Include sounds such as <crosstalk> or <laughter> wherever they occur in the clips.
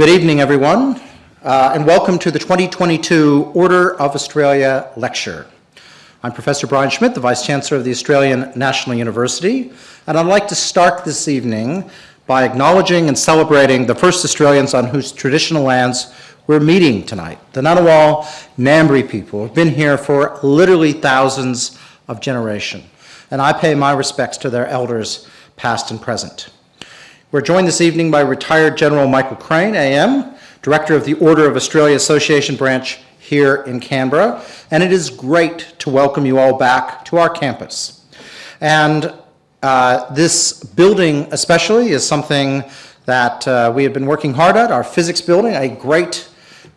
Good evening, everyone, uh, and welcome to the 2022 Order of Australia Lecture. I'm Professor Brian Schmidt, the Vice Chancellor of the Australian National University, and I'd like to start this evening by acknowledging and celebrating the first Australians on whose traditional lands we're meeting tonight, the Ngunnawal Ngambri people who've been here for literally thousands of generations, and I pay my respects to their elders, past and present. We're joined this evening by retired General Michael Crane, AM, Director of the Order of Australia Association branch here in Canberra, and it is great to welcome you all back to our campus. And uh, this building especially is something that uh, we have been working hard at, our physics building, a great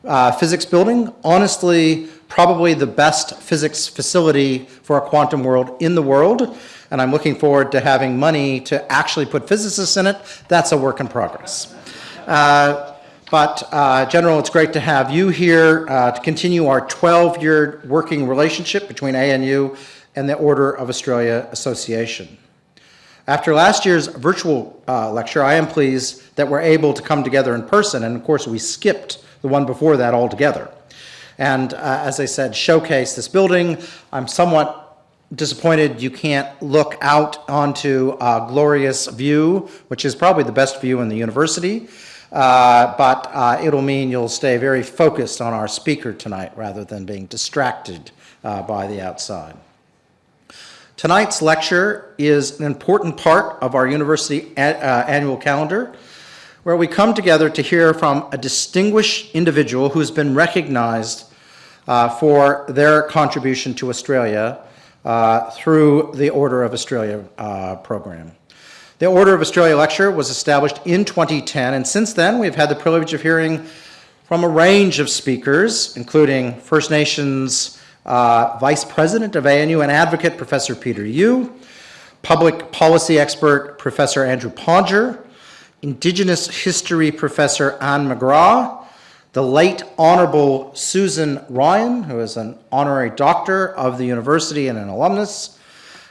uh, physics building, honestly probably the best physics facility for a quantum world in the world and I'm looking forward to having money to actually put physicists in it. That's a work in progress. Uh, but uh, General, it's great to have you here uh, to continue our 12-year working relationship between ANU and the Order of Australia Association. After last year's virtual uh, lecture, I am pleased that we're able to come together in person, and of course we skipped the one before that altogether. And uh, as I said, showcase this building. I'm somewhat disappointed you can't look out onto a glorious view, which is probably the best view in the university, uh, but uh, it'll mean you'll stay very focused on our speaker tonight rather than being distracted uh, by the outside. Tonight's lecture is an important part of our university uh, annual calendar where we come together to hear from a distinguished individual who's been recognized uh, for their contribution to Australia through the Order of Australia uh, program. The Order of Australia lecture was established in 2010, and since then we've had the privilege of hearing from a range of speakers, including First Nations uh, Vice President of ANU and advocate Professor Peter Yu, public policy expert Professor Andrew Podger, Indigenous history Professor Ann McGrath, the late Honorable Susan Ryan, who is an honorary doctor of the university and an alumnus,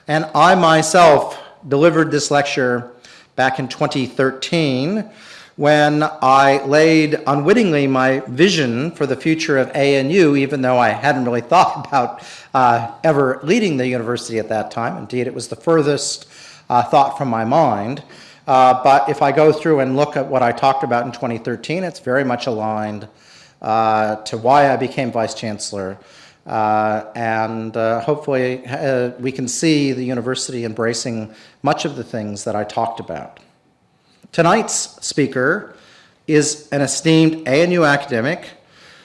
and I myself delivered this lecture back in 2013 when I laid unwittingly my vision for the future of ANU, even though I hadn't really thought <laughs> about uh, ever leading the university at that time. Indeed, it was the furthest uh, thought from my mind. Uh, but if I go through and look at what I talked about in 2013, it's very much aligned uh, to why I became Vice Chancellor. Uh, and uh, hopefully uh, we can see the university embracing much of the things that I talked about. Tonight's speaker is an esteemed ANU academic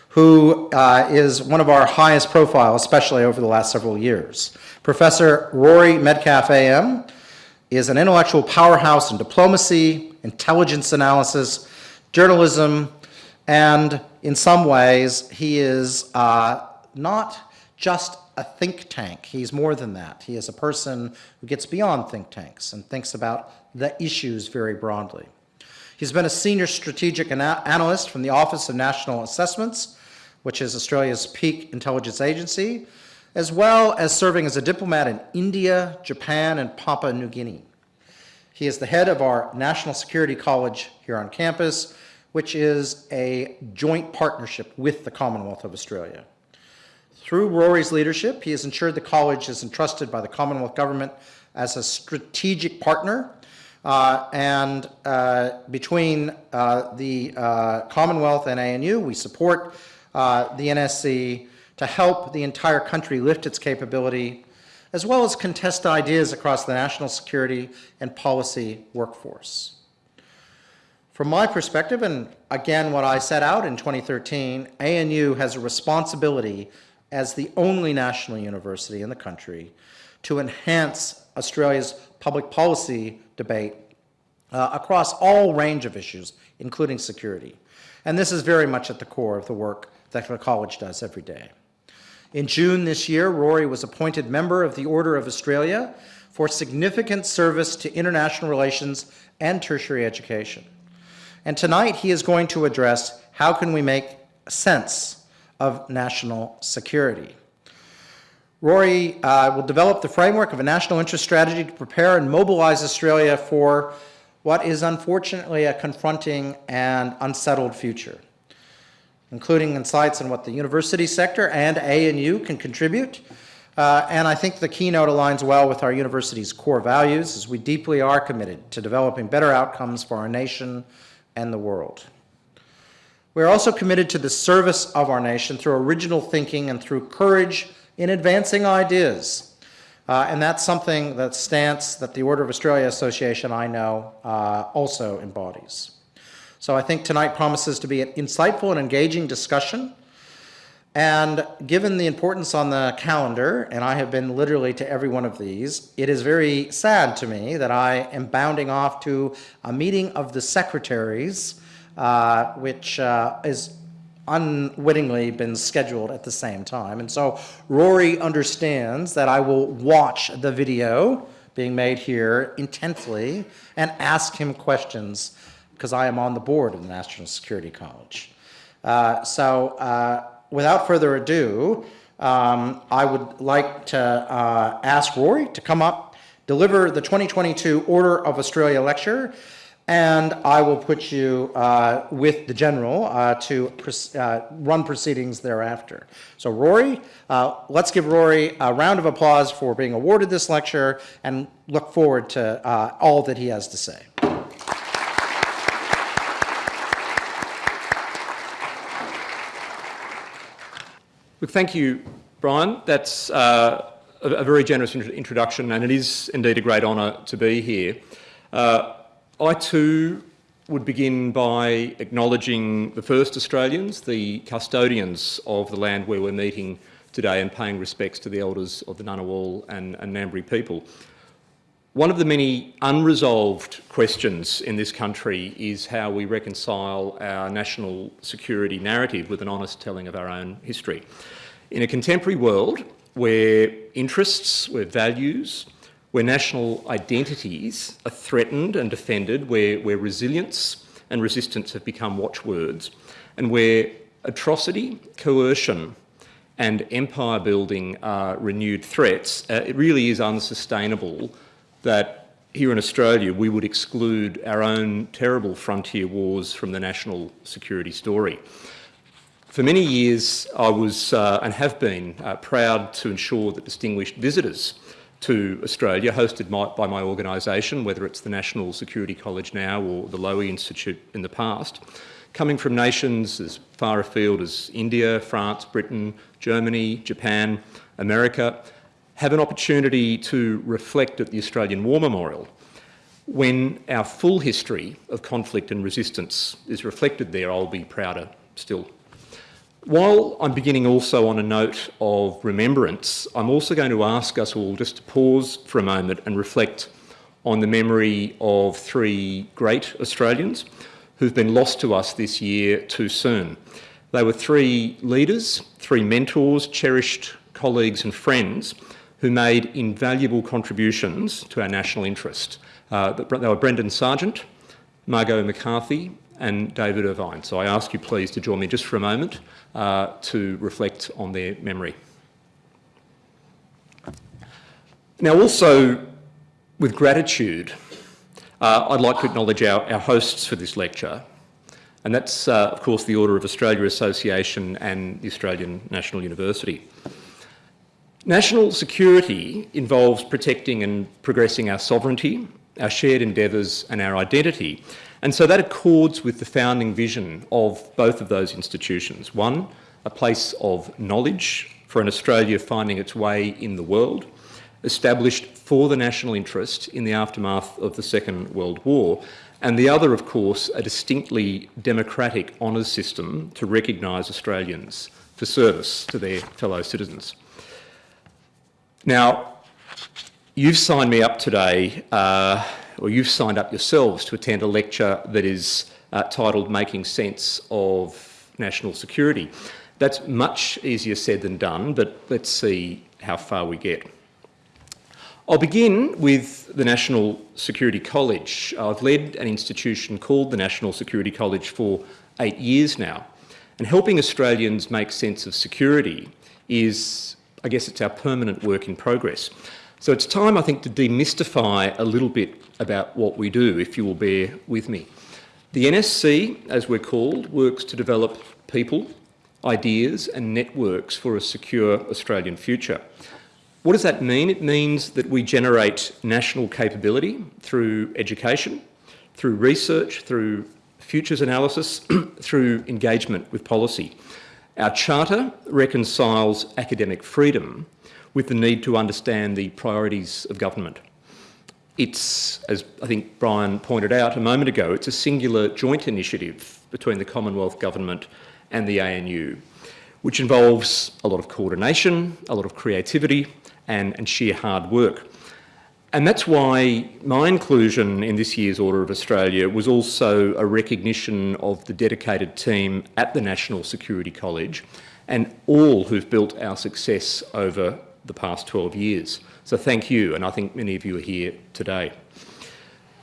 who uh, is one of our highest profile, especially over the last several years. Professor Rory Medcalf AM is an intellectual powerhouse in diplomacy, intelligence analysis, journalism, and in some ways, he is uh, not just a think tank. He's more than that. He is a person who gets beyond think tanks and thinks about the issues very broadly. He's been a senior strategic ana analyst from the Office of National Assessments, which is Australia's peak intelligence agency, as well as serving as a diplomat in India, Japan, and Papua New Guinea. He is the head of our National Security College here on campus, which is a joint partnership with the Commonwealth of Australia. Through Rory's leadership, he has ensured the college is entrusted by the Commonwealth Government as a strategic partner uh, and uh, between uh, the uh, Commonwealth and ANU, we support uh, the NSC to help the entire country lift its capability as well as contest ideas across the national security and policy workforce. From my perspective, and again what I set out in 2013, ANU has a responsibility as the only national university in the country to enhance Australia's public policy debate uh, across all range of issues, including security. And this is very much at the core of the work that the college does every day. In June this year, Rory was appointed member of the Order of Australia for significant service to international relations and tertiary education. And tonight he is going to address how can we make sense of national security. Rory uh, will develop the framework of a national interest strategy to prepare and mobilize Australia for what is unfortunately a confronting and unsettled future, including insights on what the university sector and ANU can contribute. Uh, and I think the keynote aligns well with our university's core values as we deeply are committed to developing better outcomes for our nation and the world. We are also committed to the service of our nation through original thinking and through courage in advancing ideas. Uh, and that's something that stance that the Order of Australia Association I know uh, also embodies. So I think tonight promises to be an insightful and engaging discussion. And given the importance on the calendar, and I have been literally to every one of these, it is very sad to me that I am bounding off to a meeting of the secretaries, uh, which uh, is unwittingly been scheduled at the same time. And so Rory understands that I will watch the video being made here intently and ask him questions because I am on the board of the National Security College. Uh, so uh, without further ado, um, I would like to uh, ask Rory to come up, deliver the 2022 Order of Australia lecture, and I will put you uh, with the general uh, to uh, run proceedings thereafter. So Rory, let's give Rory a round of applause for being awarded this lecture and look forward to all that he has to say. Look, thank you, Brian. That's uh, a, a, very generous introduction and it is indeed a great honour to be here. I too would begin by acknowledging the first Australians, the custodians of the land where we're meeting today and paying respects to the elders of the Ngunnawal and, and Ngambri people. One of the many unresolved questions in this country is how we reconcile our national security narrative with an honest telling of our own history. In a contemporary world where interests, where values, where national identities are threatened and defended, where, where resilience and resistance have become watchwords, and where atrocity, coercion, and empire building are renewed threats, uh, it really is unsustainable that here in Australia we would exclude our own terrible frontier wars from the national security story. For many years I was uh, and have been uh, proud to ensure that distinguished visitors to Australia, hosted my, by my organisation, whether it's the National Security College now or the Lowy Institute in the past, coming from nations as far afield as India, France, Britain, Germany, Japan, America, have an opportunity to reflect at the Australian War Memorial when our full history of conflict and resistance is reflected there, I'll be prouder still. While I'm beginning also on a note of remembrance, I'm also going to ask us all just to pause for a moment and reflect on the memory of three great Australians who've been lost to us this year too soon. They were three leaders, three mentors, cherished colleagues and friends who made invaluable contributions to our national interest. Uh, they were Brendan Sargeant, Margot McCarthy and David Irvine. So I ask you please to join me just for a moment uh, to reflect on their memory. Now also with gratitude, uh, I'd like to acknowledge our, our, hosts for this lecture and that's uh, of course the Order of Australia Association and the Australian National University. National security involves protecting and progressing our sovereignty, our shared endeavours and our identity and so that accords with the founding vision of both of those institutions. One, a place of knowledge for an Australia finding its way in the world, established for the national interest in the aftermath of the Second World War, and the other, of course, a distinctly democratic honours system to recognise Australians for service to their fellow citizens. Now, you've signed me up today uh, or you've signed up yourselves to attend a lecture that is uh, titled Making Sense of National Security. That's much easier said than done, but let's see how far we get. I'll begin with the National Security College. I've led an institution called the National Security College for eight years now, and helping Australians make sense of security is, I guess it's our permanent work in progress. So it's time, I think, to demystify a little bit about what we do, if you will bear with me. The NSC, as we're called, works to develop people, ideas and networks for a secure Australian future. What does that mean? It means that we generate national capability through education, through research, through futures analysis, <clears throat> through engagement with policy. Our charter reconciles academic freedom with the need to understand the priorities of government. It's, as I think Brian pointed out a moment ago, it's a singular joint initiative between the Commonwealth Government and the ANU, which involves a lot of coordination, a lot of creativity and, and sheer hard work. And that's why my inclusion in this year's Order of Australia was also a recognition of the dedicated team at the National Security College and all who've built our success over the past 12 years. So thank you, and I think many of you are here today.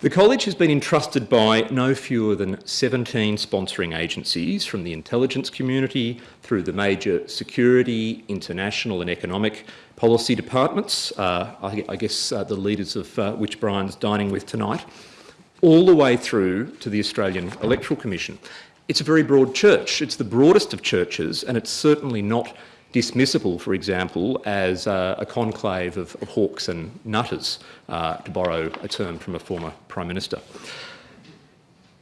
The college has been entrusted by no fewer than 17 sponsoring agencies from the intelligence community through the major security, international and economic policy departments, uh, I, I, guess uh, the leaders of uh, which Brian's dining with tonight, all the way through to the Australian Electoral Commission. It's a very broad church. It's the broadest of churches and it's certainly not dismissible, for example, as uh, a conclave of, of, hawks and nutters, uh, to borrow a term from a former Prime Minister.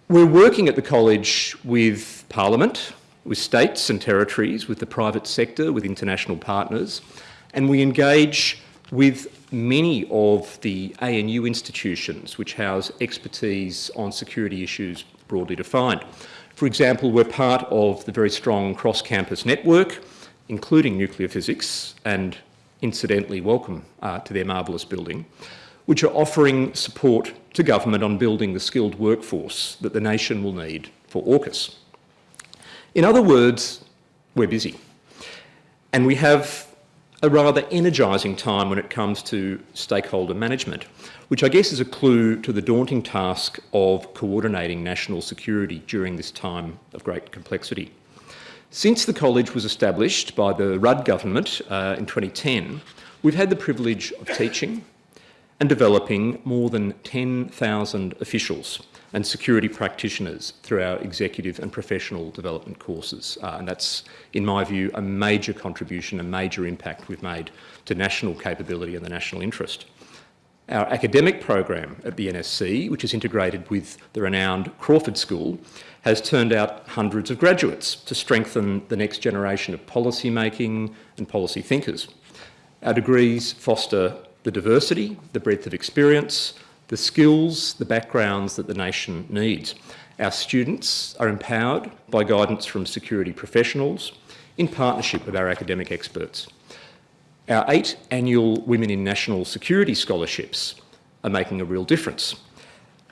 We're working at the college with Parliament, with states and territories, with the private sector, with international partners, and we engage with many of the ANU institutions which house expertise on security issues broadly defined. For example, we're part of the very strong cross-campus network including nuclear physics, and incidentally welcome uh, to their marvellous building, which are offering support to government on building the skilled workforce that the nation will need for AUKUS. In other words, we're busy. And we have a rather energising time when it comes to stakeholder management, which I guess is a clue to the daunting task of coordinating national security during this time of great complexity. Since the college was established by the Rudd government uh, in 2010, we've had the privilege of teaching and developing more than 10,000 officials and security practitioners through our executive and professional development courses. Uh, and that's, in my view, a major contribution, a major impact we've made to national capability and the national interest. Our academic program at the NSC, which is integrated with the renowned Crawford School, has turned out hundreds of graduates to strengthen the next generation of policy making and policy thinkers. Our degrees foster the diversity, the breadth of experience, the skills, the backgrounds that the nation needs. Our students are empowered by guidance from security professionals in partnership with our academic experts. Our eight annual Women in National Security scholarships are making a real difference.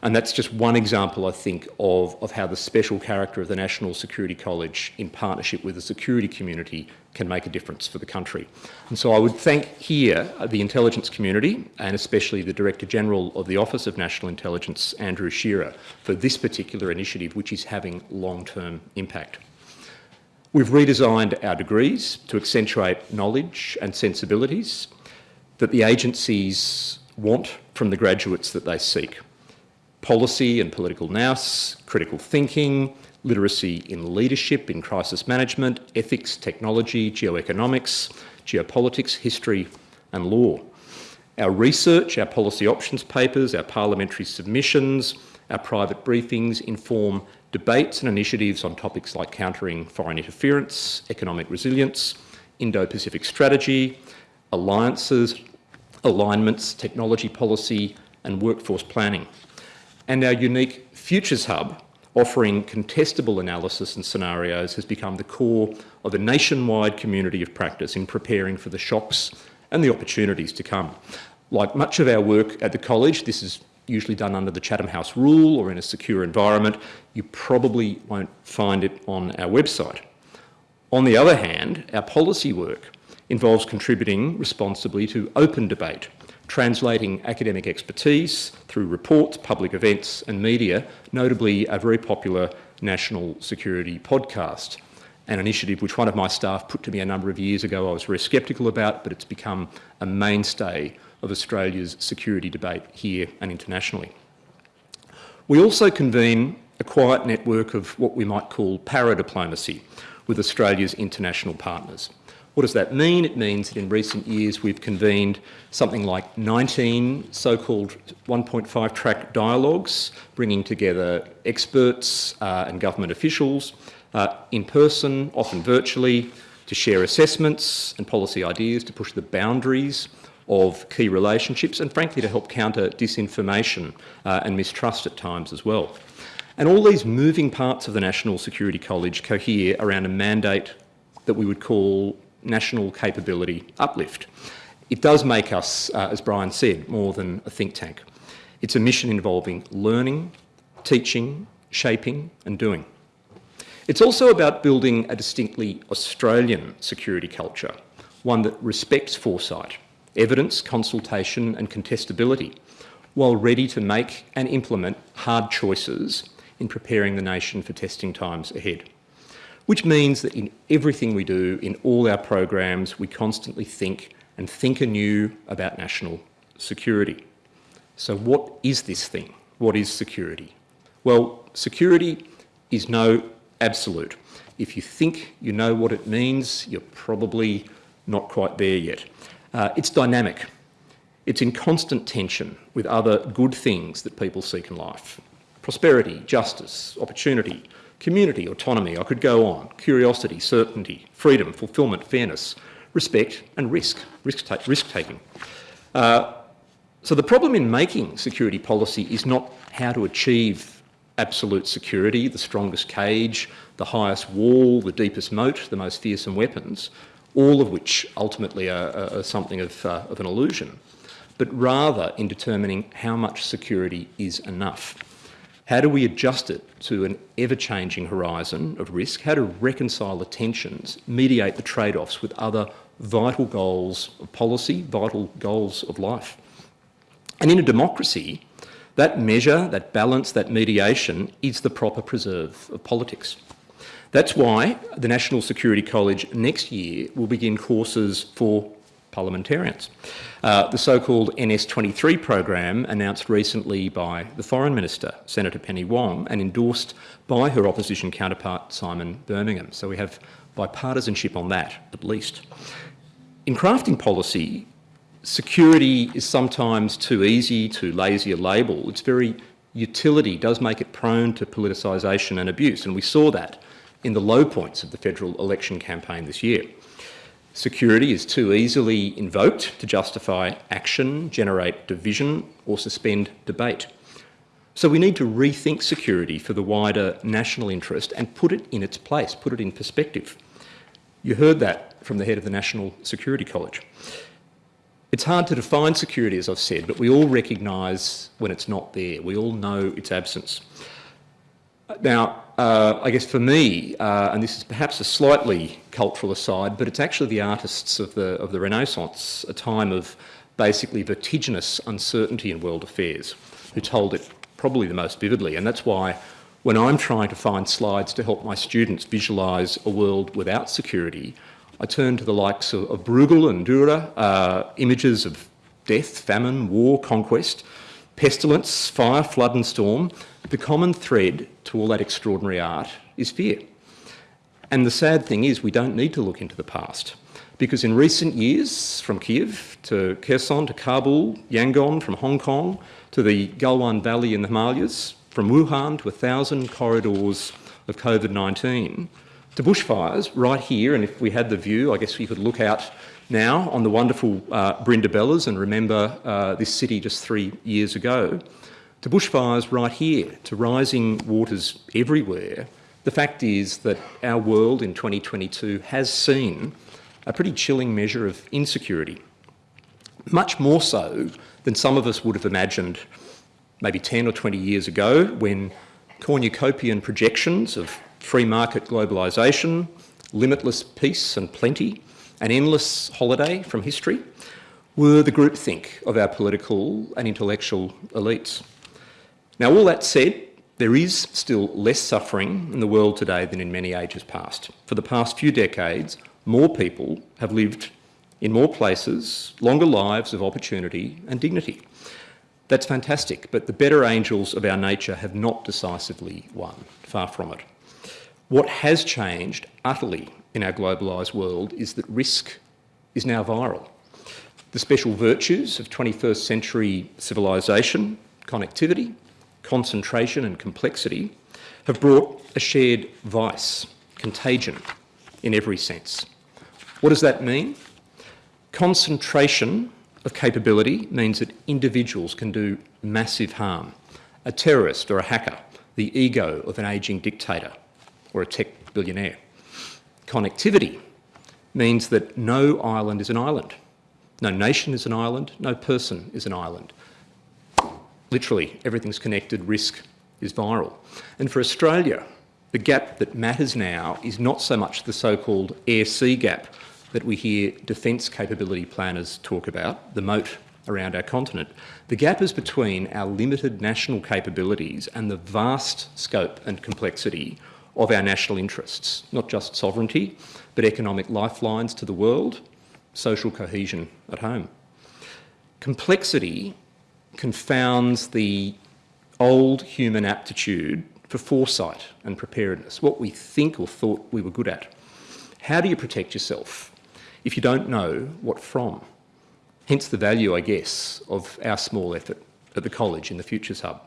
And that's just one example, I think, of, of how the special character of the National Security College in partnership with the security community can make a difference for the country. And so I would thank here uh, the intelligence community and especially the Director General of the Office of National Intelligence, Andrew Shearer, for this particular initiative which is having long-term impact. We've redesigned our degrees to accentuate knowledge and sensibilities that the agencies want from the graduates that they seek policy and political nous, critical thinking, literacy in leadership, in crisis management, ethics, technology, geoeconomics, geopolitics, history and law. Our research, our policy options papers, our parliamentary submissions, our private briefings inform debates and initiatives on topics like countering foreign interference, economic resilience, Indo-Pacific strategy, alliances, alignments, technology policy and workforce planning and our unique Futures Hub offering contestable analysis and scenarios has become the core of a nationwide community of practice in preparing for the shocks and the opportunities to come. Like much of our work at the college, this is usually done under the Chatham House rule or in a secure environment. You probably won't find it on our website. On the other hand, our policy work involves contributing responsibly to open debate translating academic expertise through reports, public events and media, notably a very popular national security podcast, an initiative which one of my staff put to me a number of years ago I was very sceptical about, but it's become a mainstay of Australia's security debate here and internationally. We also convene a quiet network of what we might call para-diplomacy with Australia's international partners. What does that mean? It means that in recent years we've convened something like 19 so-called 1.5 track dialogues, bringing together experts uh, and government officials uh, in person, often virtually, to share assessments and policy ideas, to push the boundaries of key relationships and frankly to help counter disinformation uh, and mistrust at times as well. And all these moving parts of the National Security College cohere around a mandate that we would call national capability uplift. It does make us, uh, as Brian said, more than a think tank. It's a mission involving learning, teaching, shaping and doing. It's also about building a distinctly Australian security culture, one that respects foresight, evidence, consultation and contestability, while ready to make and implement hard choices in preparing the nation for testing times ahead which means that in everything we do, in all our programs, we constantly think and think anew about national security. So what is this thing? What is security? Well, security is no absolute. If you think you know what it means, you're probably not quite there yet. Uh, it's dynamic. It's in constant tension with other good things that people seek in life. Prosperity, justice, opportunity, community, autonomy, I could go on, curiosity, certainty, freedom, fulfilment, fairness, respect and risk, risk-taking. Risk uh, so the problem in making security policy is not how to achieve absolute security, the strongest cage, the highest wall, the deepest moat, the most fearsome weapons, all of which ultimately are, are something of, uh, of an illusion, but rather in determining how much security is enough. How do we adjust it to an ever-changing horizon of risk? How to reconcile the tensions, mediate the trade-offs with other vital goals of policy, vital goals of life? And in a democracy, that measure, that balance, that mediation is the proper preserve of politics. That's why the National Security College next year will begin courses for parliamentarians. Uh, the so-called NS23 program, announced recently by the Foreign Minister, Senator Penny Wong, and endorsed by her opposition counterpart, Simon Birmingham. So we have bipartisanship on that, at least. In crafting policy, security is sometimes too easy, too lazy a label. Its very utility does make it prone to politicisation and abuse, and we saw that in the low points of the federal election campaign this year. Security is too easily invoked to justify action, generate division or suspend debate. So we need to rethink security for the wider national interest and put it in its place, put it in perspective. You heard that from the head of the National Security College. It's hard to define security, as I've said, but we all recognise when it's not there. We all know its absence. Now, uh, I guess for me, uh, and this is perhaps a slightly cultural aside, but it's actually the artists of the, of the Renaissance, a time of basically vertiginous uncertainty in world affairs, who told it probably the most vividly. And that's why when I'm trying to find slides to help my students visualise a world without security, I turn to the likes of, of Bruegel and Dürer, uh, images of death, famine, war, conquest, pestilence, fire, flood and storm, the common thread to all that extraordinary art is fear. And the sad thing is we don't need to look into the past because in recent years, from Kiev to Kherson to Kabul, Yangon, from Hong Kong to the Galwan Valley in the Himalayas, from Wuhan to a thousand corridors of COVID-19, to bushfires right here, and if we had the view, I guess we could look out now on the wonderful uh, Brindabellas and remember uh, this city just three years ago, to bushfires right here, to rising waters everywhere, the fact is that our world in 2022 has seen a pretty chilling measure of insecurity, much more so than some of us would have imagined maybe 10 or 20 years ago when cornucopian projections of free market globalisation, limitless peace and plenty, an endless holiday from history, were the groupthink of our political and intellectual elites. Now, all that said, there is still less suffering in the world today than in many ages past. For the past few decades, more people have lived In more places, longer lives of opportunity and dignity. That's fantastic, but the better angels of our nature have not decisively won, far from it. What has changed utterly in our globalised world is that risk is now viral. The special virtues of 21st century civilisation, connectivity, concentration and complexity have brought a shared vice, contagion, in every sense. What does that mean? Concentration of capability means that individuals can do massive harm. A terrorist or a hacker, the ego of an ageing dictator or a tech billionaire. Connectivity means that no island is an island. No nation is an island, no person is an island. Literally, everything's connected, risk is viral. And for Australia, the gap that matters now is not so much the so-called air-sea gap that we hear defence capability planners talk about, the moat around our continent. The gap is between our limited national capabilities and the vast scope and complexity of our national interests, not just sovereignty, but economic lifelines to the world, social cohesion at home. Complexity confounds the old human aptitude for foresight and preparedness, what we think or thought we were good at. How do you protect yourself if you don't know what from? Hence the value, I guess, of our small effort at the college in the Futures Hub.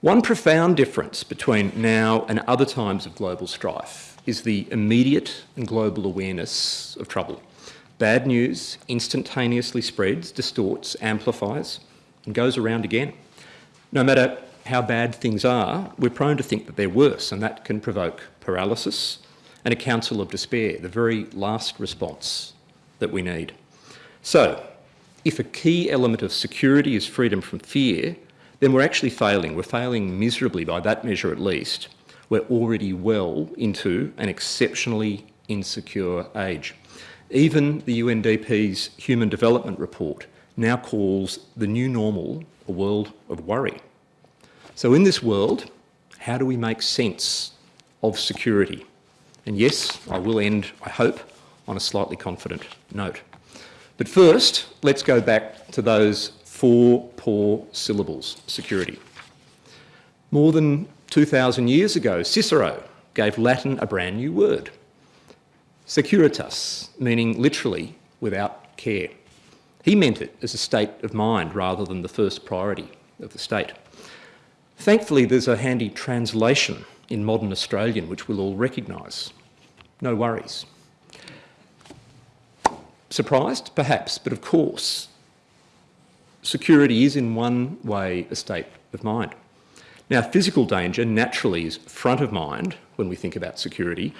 One profound difference between now and other times of global strife is the immediate and global awareness of trouble. Bad news instantaneously spreads, distorts, amplifies, and goes around again. No matter how bad things are, we're prone to think that they're worse, and that can provoke paralysis and a counsel of despair, the very last response that we need. So, if a key element of security is freedom from fear, then we're actually failing. We're failing miserably by that measure at least. We're already well into an exceptionally insecure age. Even the UNDP's Human Development Report now calls the new normal a world of worry. So in this world, how do we make sense of security? And yes, I will end, I hope, on a slightly confident note. But first, let's go back to those four poor syllables, security. More than 2,000 years ago, Cicero gave Latin a brand new word, securitas, meaning literally without care. He meant it as a state of mind rather than the first priority of the state. Thankfully, there's a handy translation in modern Australian which we'll all recognise. No worries. Surprised? Perhaps, but of course, security is in one way a state of mind. Now, physical danger naturally is front of mind when we think about security.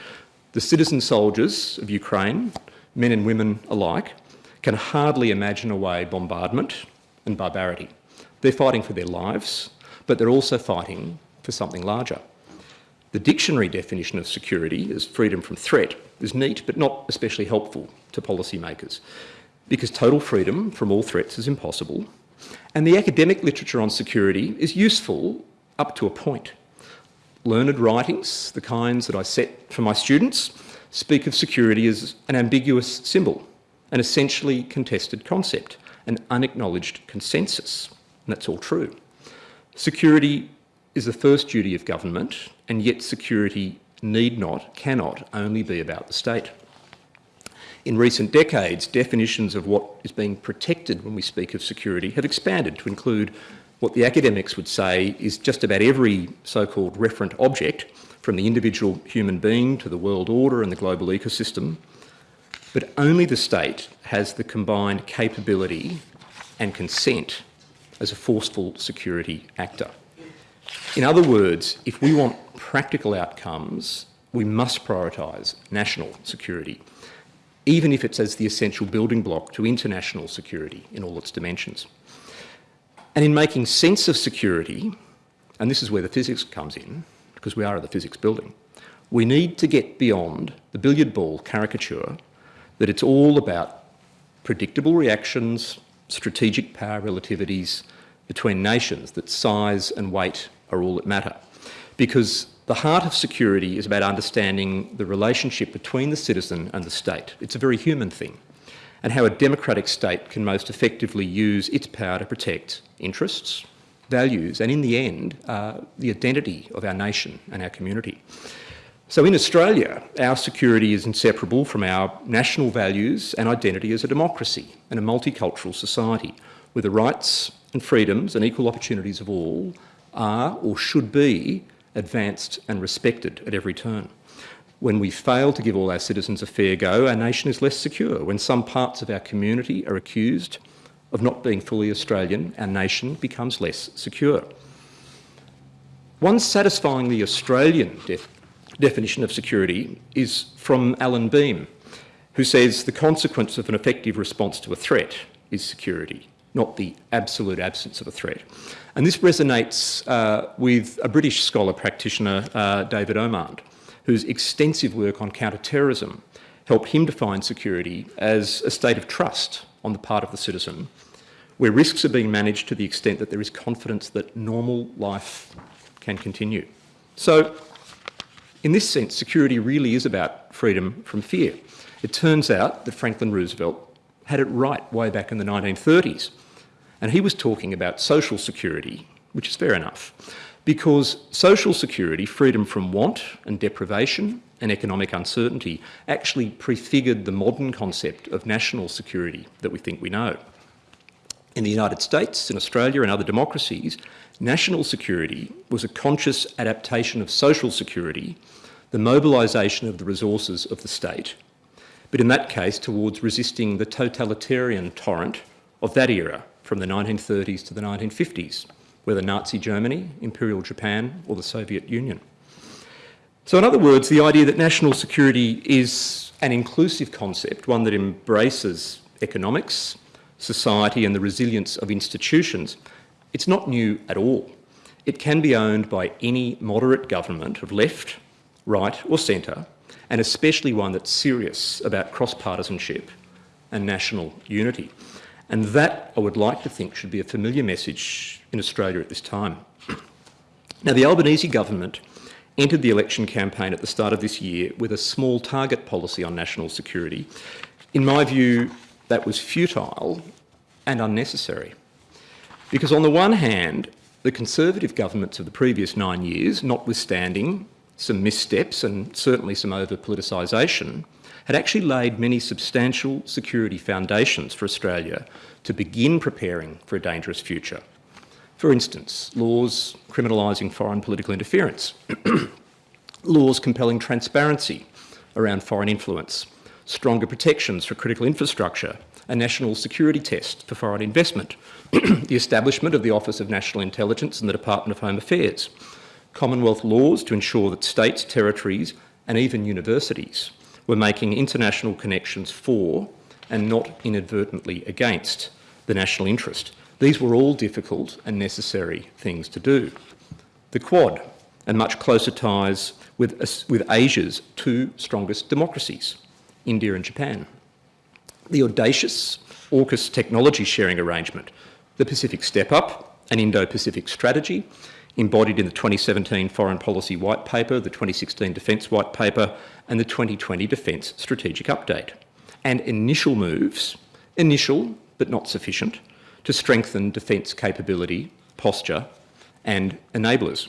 The citizen soldiers of Ukraine, men and women alike, can hardly imagine away bombardment and barbarity. They're fighting for their lives, but they're also fighting for something larger. The dictionary definition of security as freedom from threat is neat but not especially helpful to policymakers because total freedom from all threats is impossible and the academic literature on security is useful up to a point. Learned writings, the kinds that I set for my students, speak of security as an ambiguous symbol an essentially contested concept, an unacknowledged consensus. And that's all true. Security is the first duty of government, and yet security need not, cannot only be about the state. In recent decades, definitions of what is being protected when we speak of security have expanded to include what the academics would say is just about every so-called referent object, from the individual human being to the world order and the global ecosystem, but only the state has the combined capability and consent as a forceful security actor. In other words, if we want practical outcomes, we must prioritise national security, even if it's as the essential building block to international security in all its dimensions. And in making sense of security, and this is where the physics comes in, because we are at the physics building, we need to get beyond the billiard ball caricature that it's all about predictable reactions, strategic power relativities between nations, that size and weight are all that matter. Because the heart of security is about understanding the relationship between the citizen and the state. It's a very human thing. And how a democratic state can most effectively use its power to protect interests, values, and in the end, uh, the identity of our nation and our community. So in Australia, our security is inseparable from our national values and identity as a democracy and a multicultural society, where the rights and freedoms and equal opportunities of all are or should be advanced and respected at every turn. When we fail to give all our citizens a fair go, our nation is less secure. When some parts of our community are accused of not being fully Australian, our nation becomes less secure. One satisfyingly Australian def definition of security is from Alan Beam, who says the consequence of an effective response to a threat is security, not the absolute absence of a threat. And this resonates uh, with a British scholar practitioner, uh, David Omand, whose extensive work on counter-terrorism helped him define security as a state of trust on the part of the citizen, where risks are being managed to the extent that there is confidence that normal life can continue. So, in this sense, security really is about freedom from fear. It turns out that Franklin Roosevelt had it right way back in the 1930s. And he was talking about social security, which is fair enough, because social security, freedom from want and deprivation and economic uncertainty, actually prefigured the modern concept of national security that we think we know. In the United States, in Australia and other democracies, national security was a conscious adaptation of social security, the mobilisation of the resources of the state, but in that case towards resisting the totalitarian torrent of that era from the 1930s to the 1950s, whether Nazi Germany, Imperial Japan or the Soviet Union. So in other words, the idea that national security is an inclusive concept, one that embraces economics, society and the resilience of institutions, it's not new at all. It can be owned by any moderate government of left, right or centre, and especially one that's serious about cross-partisanship and national unity. And that, I would like to think, should be a familiar message in Australia at this time. Now, the Albanese government entered the election campaign at the start of this year with a small target policy on national security. In my view, that was futile and unnecessary. Because on the one hand, the Conservative governments of the previous nine years, notwithstanding some missteps and certainly some over-politicisation, had actually laid many substantial security foundations for Australia to begin preparing for a dangerous future. For instance, laws criminalising foreign political interference, <clears throat> laws compelling transparency around foreign influence, stronger protections for critical infrastructure, a national security test for foreign investment, <clears throat> the establishment of the Office of National Intelligence and the Department of Home Affairs, Commonwealth laws to ensure that states, territories and even universities were making international connections for and not inadvertently against the national interest. These were all difficult and necessary things to do. The Quad and much closer ties with, with Asia's two strongest democracies, India and Japan. The audacious AUKUS technology sharing arrangement, the Pacific Step Up, an Indo-Pacific strategy, embodied in the 2017 Foreign Policy White Paper, the 2016 Defence White Paper and the 2020 Defence Strategic Update. And initial moves, initial but not sufficient, to strengthen defence capability, posture and enablers.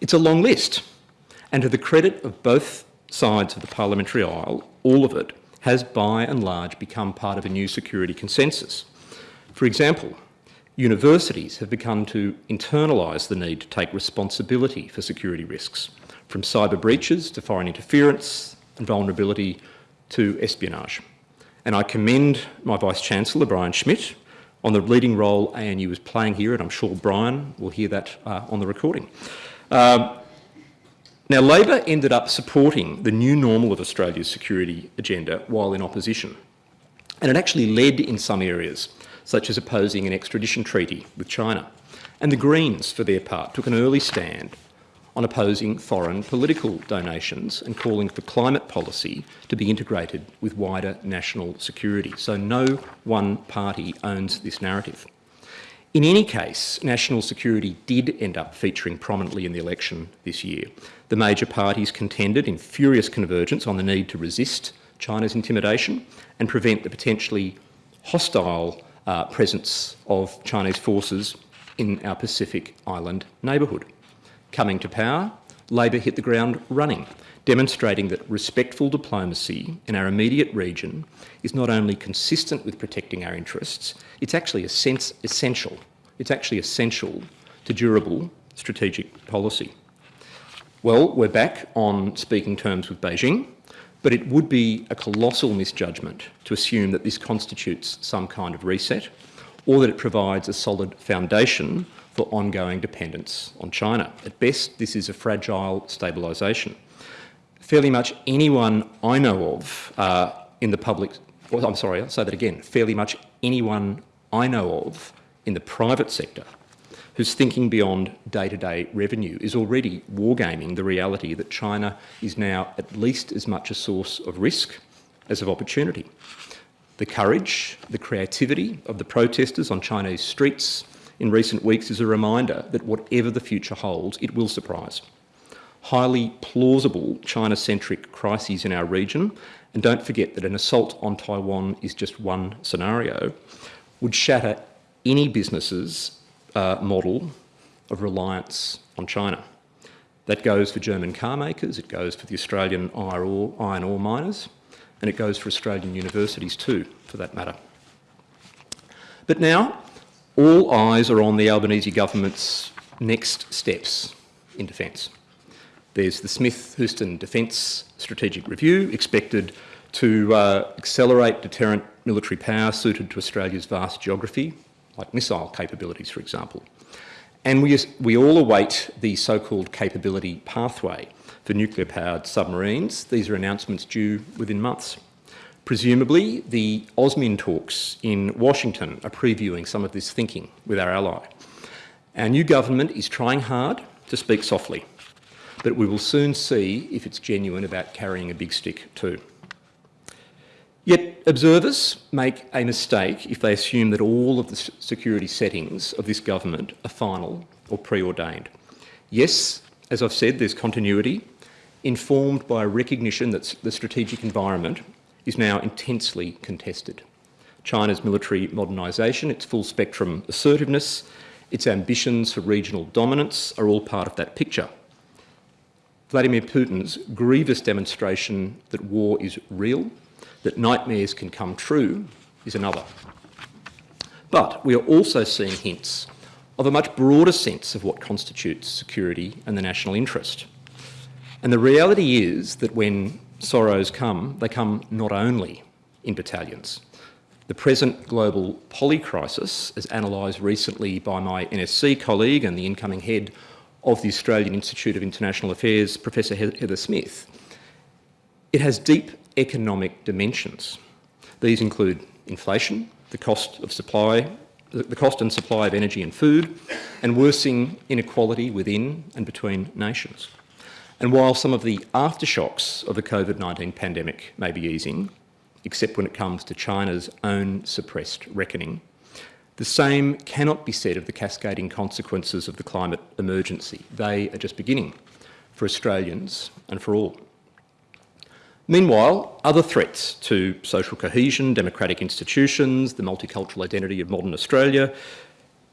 It's a long list and to the credit of both sides of the parliamentary aisle, all of it has by and large become part of a new security consensus. For example, universities have begun to internalise the need to take responsibility for security risks, from cyber breaches to foreign interference and vulnerability to espionage. And I commend my Vice-Chancellor, Brian Schmidt, on the leading role ANU is playing here, and I'm sure Brian will hear that uh, on the recording. Um, now, Labor ended up supporting the new normal of Australia's security agenda while in opposition. And it actually led in some areas such as opposing an extradition treaty with China. And the Greens, for their part, took an early stand on opposing foreign political donations and calling for climate policy to be integrated with wider national security. So no one party owns this narrative. In any case, national security did end up featuring prominently in the election this year. The major parties contended in furious convergence on the need to resist China's intimidation and prevent the potentially hostile uh, presence of Chinese forces in our Pacific Island neighbourhood. Coming to power, Labor hit the ground running, demonstrating that respectful diplomacy in our immediate region is not only consistent with protecting our interests, it's actually a sense essential. It's actually essential to durable strategic policy. Well, we're back on speaking terms with Beijing, but it would be a colossal misjudgment to assume that this constitutes some kind of reset or that it provides a solid foundation for ongoing dependence on China. At best, this is a fragile stabilisation. Fairly much anyone I know of uh, in the public, well, I'm sorry, I'll say that again, fairly much anyone I know of in the private sector who's thinking beyond day-to-day -day revenue is already wargaming the reality that China is now at least as much a source of risk as of opportunity. The courage, the creativity of the protesters on Chinese streets in recent weeks is a reminder that whatever the future holds, it will surprise. Highly plausible China-centric crises in our region, and don't forget that an assault on Taiwan is just one scenario, would shatter any business's uh, model of reliance on China. That goes for German car makers, it goes for the Australian iron ore, miners, and it goes for Australian universities too, for that matter. But now, all eyes are on the Albanese government's next steps in defence. There's the Smith-Houston Defence Strategic Review expected to uh, accelerate deterrent military power suited to Australia's vast geography, like missile capabilities, for example. And we, we all await the so-called capability pathway for nuclear-powered submarines. These are announcements due within months. Presumably, the AUSMIN talks in Washington are previewing some of this thinking with our ally. Our new government is trying hard to speak softly, but we will soon see if it's genuine about carrying a big stick too. Yet observers make a mistake if they assume that all of the security settings of this government are final or preordained. Yes, as I've said, there's continuity, informed by a recognition that the strategic environment is now intensely contested. China's military modernisation, its full spectrum assertiveness, its ambitions for regional dominance are all part of that picture. Vladimir Putin's grievous demonstration that war is real that nightmares can come true is another. But we are also seeing hints of a much broader sense of what constitutes security and the national interest. And the reality is that when sorrows come, they come not only in battalions. The present global poly crisis, as analysed recently by my NSC colleague and the incoming head of the Australian Institute of International Affairs, Professor Heather Smith, it has deep economic dimensions. These include inflation, the cost of supply, the cost and supply of energy and food, and worsening inequality within and between nations. And while some of the aftershocks of the COVID-19 pandemic may be easing, except when it comes to China's own suppressed reckoning, the same cannot be said of the cascading consequences of the climate emergency. They are just beginning for Australians and for all. Meanwhile, other threats to social cohesion, democratic institutions, the multicultural identity of modern Australia,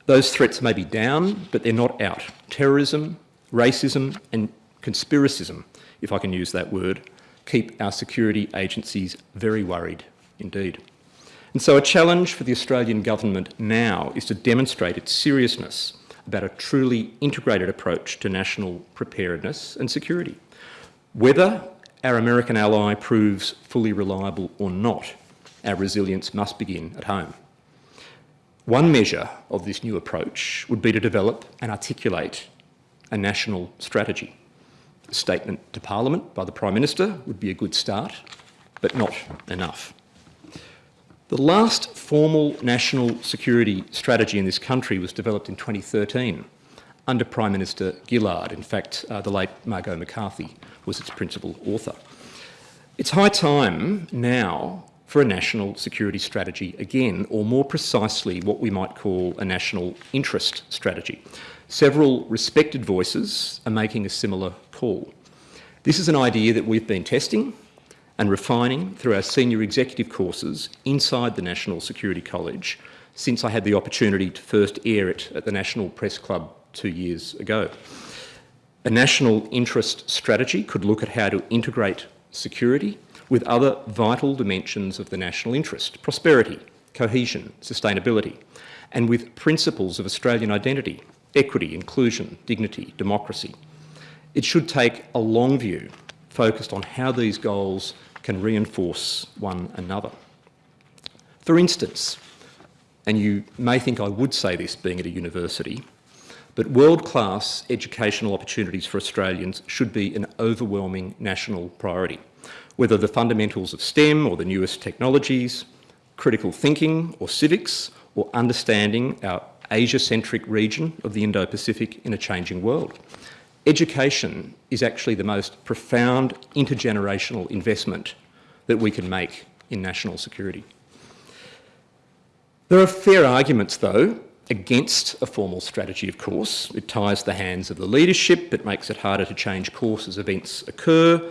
those threats may be down, but they're not out. Terrorism, racism and conspiracism, if I can use that word, keep our security agencies very worried indeed. And so a challenge for the Australian government now is to demonstrate its seriousness about a truly integrated approach to national preparedness and security. Whether our American ally proves fully reliable or not, our resilience must begin at home. One measure of this new approach would be to develop and articulate a national strategy. A statement to Parliament by the Prime Minister would be a good start, but not enough. The last formal national security strategy in this country was developed in 2013 under Prime Minister Gillard. In fact, uh, the late Margot McCarthy was its principal author. It's high time now for a national security strategy again, or more precisely what we might call a national interest strategy. Several respected voices are making a similar call. This is an idea that we've been testing and refining through our senior executive courses inside the National Security College since I had the opportunity to first air it at the National Press Club two years ago. A national interest strategy could look at how to integrate security with other vital dimensions of the national interest, prosperity, cohesion, sustainability, and with principles of Australian identity, equity, inclusion, dignity, democracy. It should take a long view focused on how these goals can reinforce one another. For instance, and you may think I would say this being at a university, but world-class educational opportunities for Australians should be an overwhelming national priority. Whether the fundamentals of STEM or the newest technologies, critical thinking or civics, or understanding our Asia-centric region of the Indo-Pacific in a changing world. Education is actually the most profound intergenerational investment that we can make in national security. There are fair arguments, though, against a formal strategy, of course. It ties the hands of the leadership, it makes it harder to change course as events occur,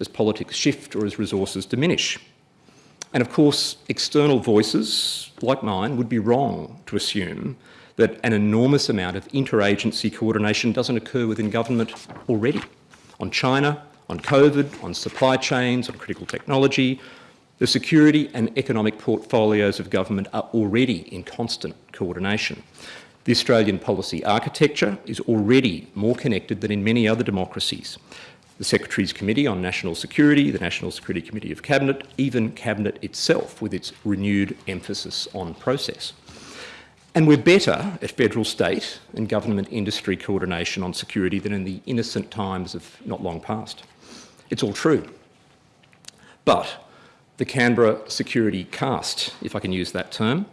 as politics shift or as resources diminish. And of course, external voices, like mine, would be wrong to assume that an enormous amount of interagency coordination doesn't occur within government already. On China, on COVID, on supply chains, on critical technology, the security and economic portfolios of government are already in constant coordination. The Australian policy architecture is already more connected than in many other democracies. The Secretary's Committee on National Security, the National Security Committee of Cabinet, even Cabinet itself with its renewed emphasis on process. And we're better at federal, state and government industry coordination on security than in the innocent times of not long past. It's all true. But the Canberra security caste, if I can use that term,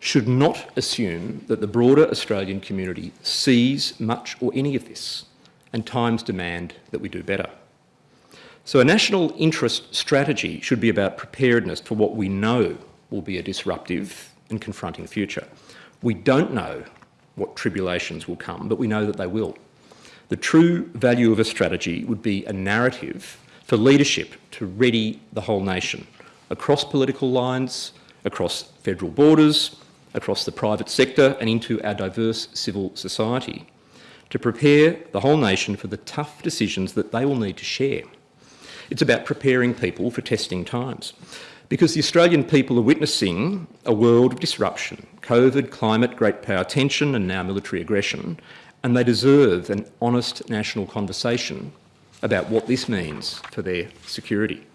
should not assume that the broader Australian community sees much or any of this, and times demand that we do better. So a national interest strategy should be about preparedness for what we know will be a disruptive and confronting future. We don't know what tribulations will come, but we know that they will. The true value of a strategy would be a narrative for leadership to ready the whole nation across political lines, across federal borders, across the private sector and into our diverse civil society to prepare the whole nation for the tough decisions that they will need to share. It's about preparing people for testing times because the Australian people are witnessing a world of disruption, COVID, climate, great power tension and now military aggression, and they deserve an honest national conversation about what this means for their security.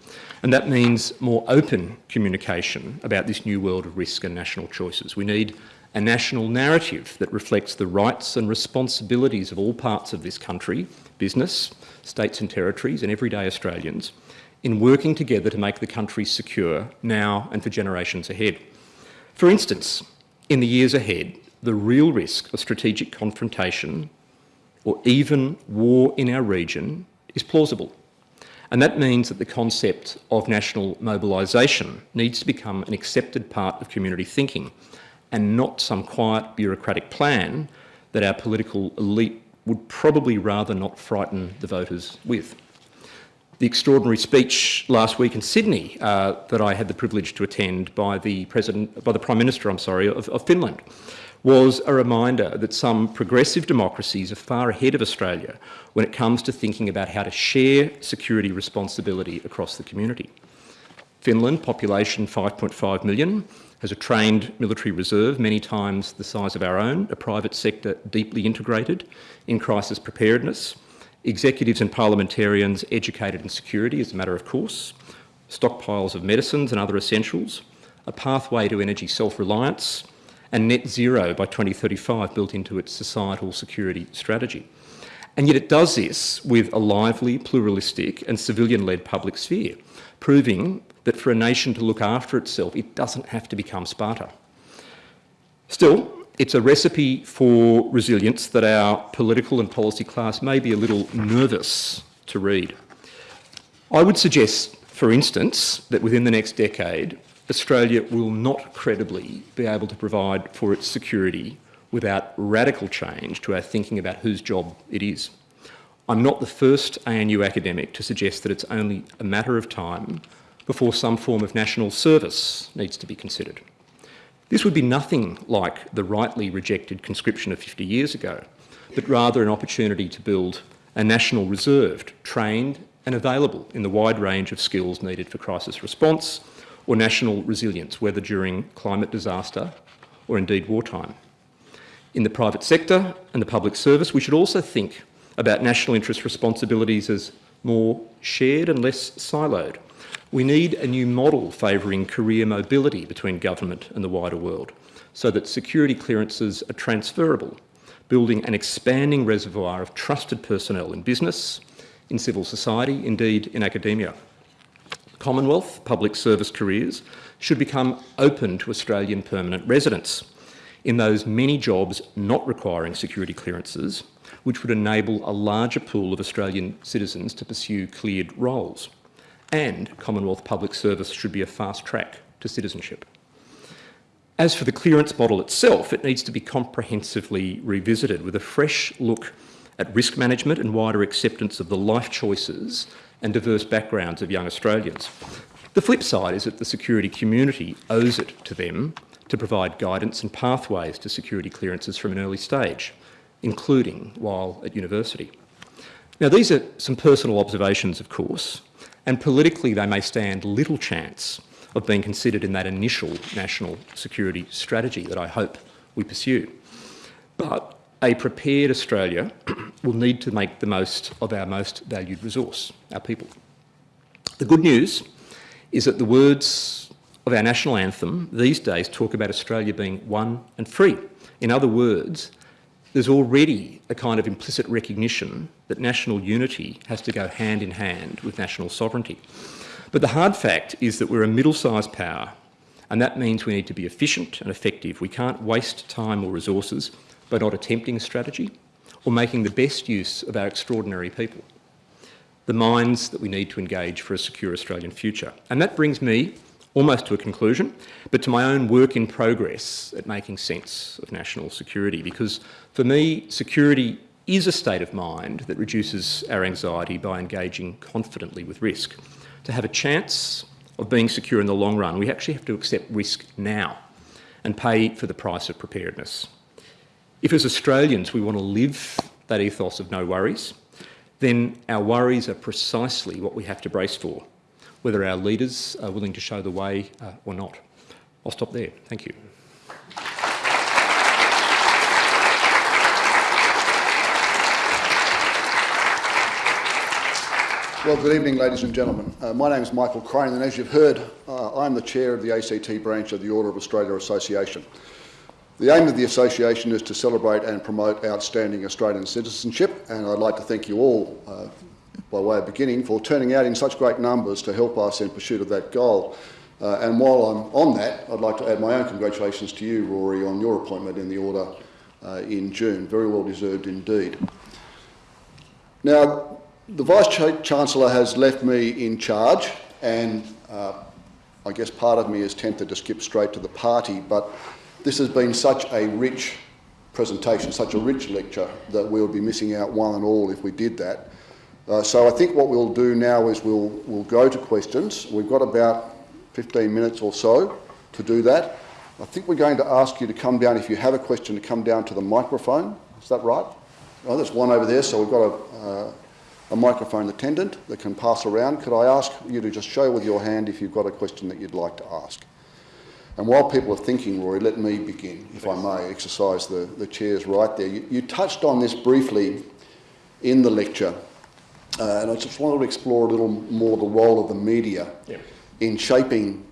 And that means more open communication about this new world of risk and national choices. We need a national narrative that reflects the rights and responsibilities of all parts of this country, business, states and territories and everyday Australians, in working together to make the country secure now and for generations ahead. For instance, in the years ahead, the real risk of strategic confrontation or even war in our region is plausible. And that means that the concept of national mobilisation needs to become an accepted part of community thinking and not some quiet bureaucratic plan that our political elite would probably rather not frighten the voters with. The extraordinary speech last week in Sydney uh, that I had the privilege to attend by the President, by the Prime Minister, I'm sorry, of, of Finland was a reminder that some progressive democracies are far ahead of Australia when it comes to thinking about how to share security responsibility across the community. Finland, population 5.5 million, has a trained military reserve, many times the size of our own, a private sector deeply integrated in crisis preparedness, executives and parliamentarians educated in security as a matter of course, stockpiles of medicines and other essentials, a pathway to energy self-reliance, and net zero by 2035 built into its societal security strategy. And yet it does this with a lively, pluralistic and civilian-led public sphere, proving that for a nation to look after itself, it doesn't have to become Sparta. Still, it's a recipe for resilience that our political and policy class may be a little nervous to read. I would suggest, for instance, that within the next decade, Australia will not credibly be able to provide for its security without radical change to our thinking about whose job it is. I'm not the first ANU academic to suggest that it's only a matter of time before some form of national service needs to be considered. This would be nothing like the rightly rejected conscription of 50 years ago, but rather an opportunity to build a national reserve trained and available in the wide range of skills needed for crisis response or national resilience, whether during climate disaster or indeed wartime. In the private sector and the public service, we should also think about national interest responsibilities as more shared and less siloed. We need a new model favouring career mobility between government and the wider world so that security clearances are transferable, building an expanding reservoir of trusted personnel in business, in civil society, indeed in academia. Commonwealth public service careers should become open to Australian permanent residents in those many jobs not requiring security clearances, which would enable a larger pool of Australian citizens to pursue cleared roles. And Commonwealth public service should be a fast track to citizenship. As for the clearance model itself, it needs to be comprehensively revisited with a fresh look at risk management and wider acceptance of the life choices and diverse backgrounds of young Australians. The flip side is that the security community owes it to them to provide guidance and pathways to security clearances from an early stage, including while at university. Now, these are some personal observations, of course, and politically they may stand little chance of being considered in that initial national security strategy that I hope we pursue. But a prepared Australia <clears throat> will need to make the most of our most valued resource, our people. The good news is that the words of our national anthem these days talk about Australia being one and free. In other words, there's already a kind of implicit recognition that national unity has to go hand in hand with national sovereignty. But the hard fact is that we're a middle-sized power, and that means we need to be efficient and effective. We can't waste time or resources by not attempting a strategy or making the best use of our extraordinary people, the minds that we need to engage for a secure Australian future. And that brings me almost to a conclusion, but to my own work in progress at making sense of national security, because for me, security is a state of mind that reduces our anxiety by engaging confidently with risk. To have a chance of being secure in the long run, we actually have to accept risk now and pay for the price of preparedness. If as Australians we want to live that ethos of no worries, then our worries are precisely what we have to brace for, whether our leaders are willing to show the way uh, or not. I'll stop there. Thank you. Well, good evening, ladies and gentlemen. Uh, my name is Michael Crane, and as you've heard, uh, I'm the chair of the ACT branch of the Order of Australia Association. The aim of the association is to celebrate and promote outstanding Australian citizenship, and I'd like to thank you all, uh, by way of beginning, for turning out in such great numbers to help us in pursuit of that goal. Uh, and while I'm on that, I'd like to add my own congratulations to you, Rory, on your appointment in the Order uh, in June. Very well deserved indeed. Now, the Vice-Chancellor has left me in charge, and uh, I guess part of me is tempted to skip straight to the party, but this has been such a rich presentation, such a rich lecture, that we'll be missing out one and all if we did that. Uh, so I think what we'll do now is we'll, we'll go to questions. We've got about 15 minutes or so to do that. I think we're going to ask you to come down, if you have a question, to come down to the microphone. Is that right? Oh, there's one over there, so we've got a, uh, a microphone attendant that can pass around. Could I ask you to just show with your hand if you've got a question that you'd like to ask? And while people are thinking, Rory, let me begin, if I may, exercise the, the chair's right there. You, you touched on this briefly in the lecture, uh, and I just wanted to explore a little more the role of the media yep. in shaping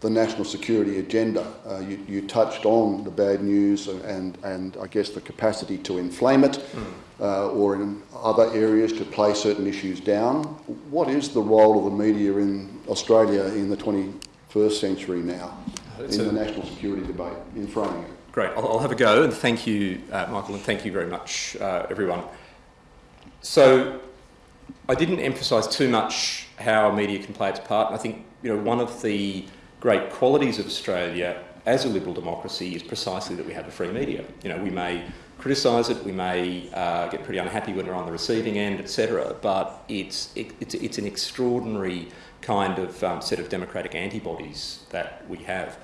the national security agenda. Uh, you, you, touched on the bad news and, and, and, I guess the capacity to inflame it mm. uh, or in other areas to play certain issues down. What is the role of the media in Australia in the 21st century now? It's in a, the national security debate in framing it. Great, I'll, I'll have a go, and thank you, uh, Michael, and thank you very much, uh, everyone. So, I didn't emphasise too much how media can play its part, and I think you know one of the great qualities of Australia as a liberal democracy is precisely that we have a free media. You know, we may criticise it, we may uh, get pretty unhappy when we're on the receiving end, etc. But it's, it, it's, it's an extraordinary kind of um, set of democratic antibodies that we have.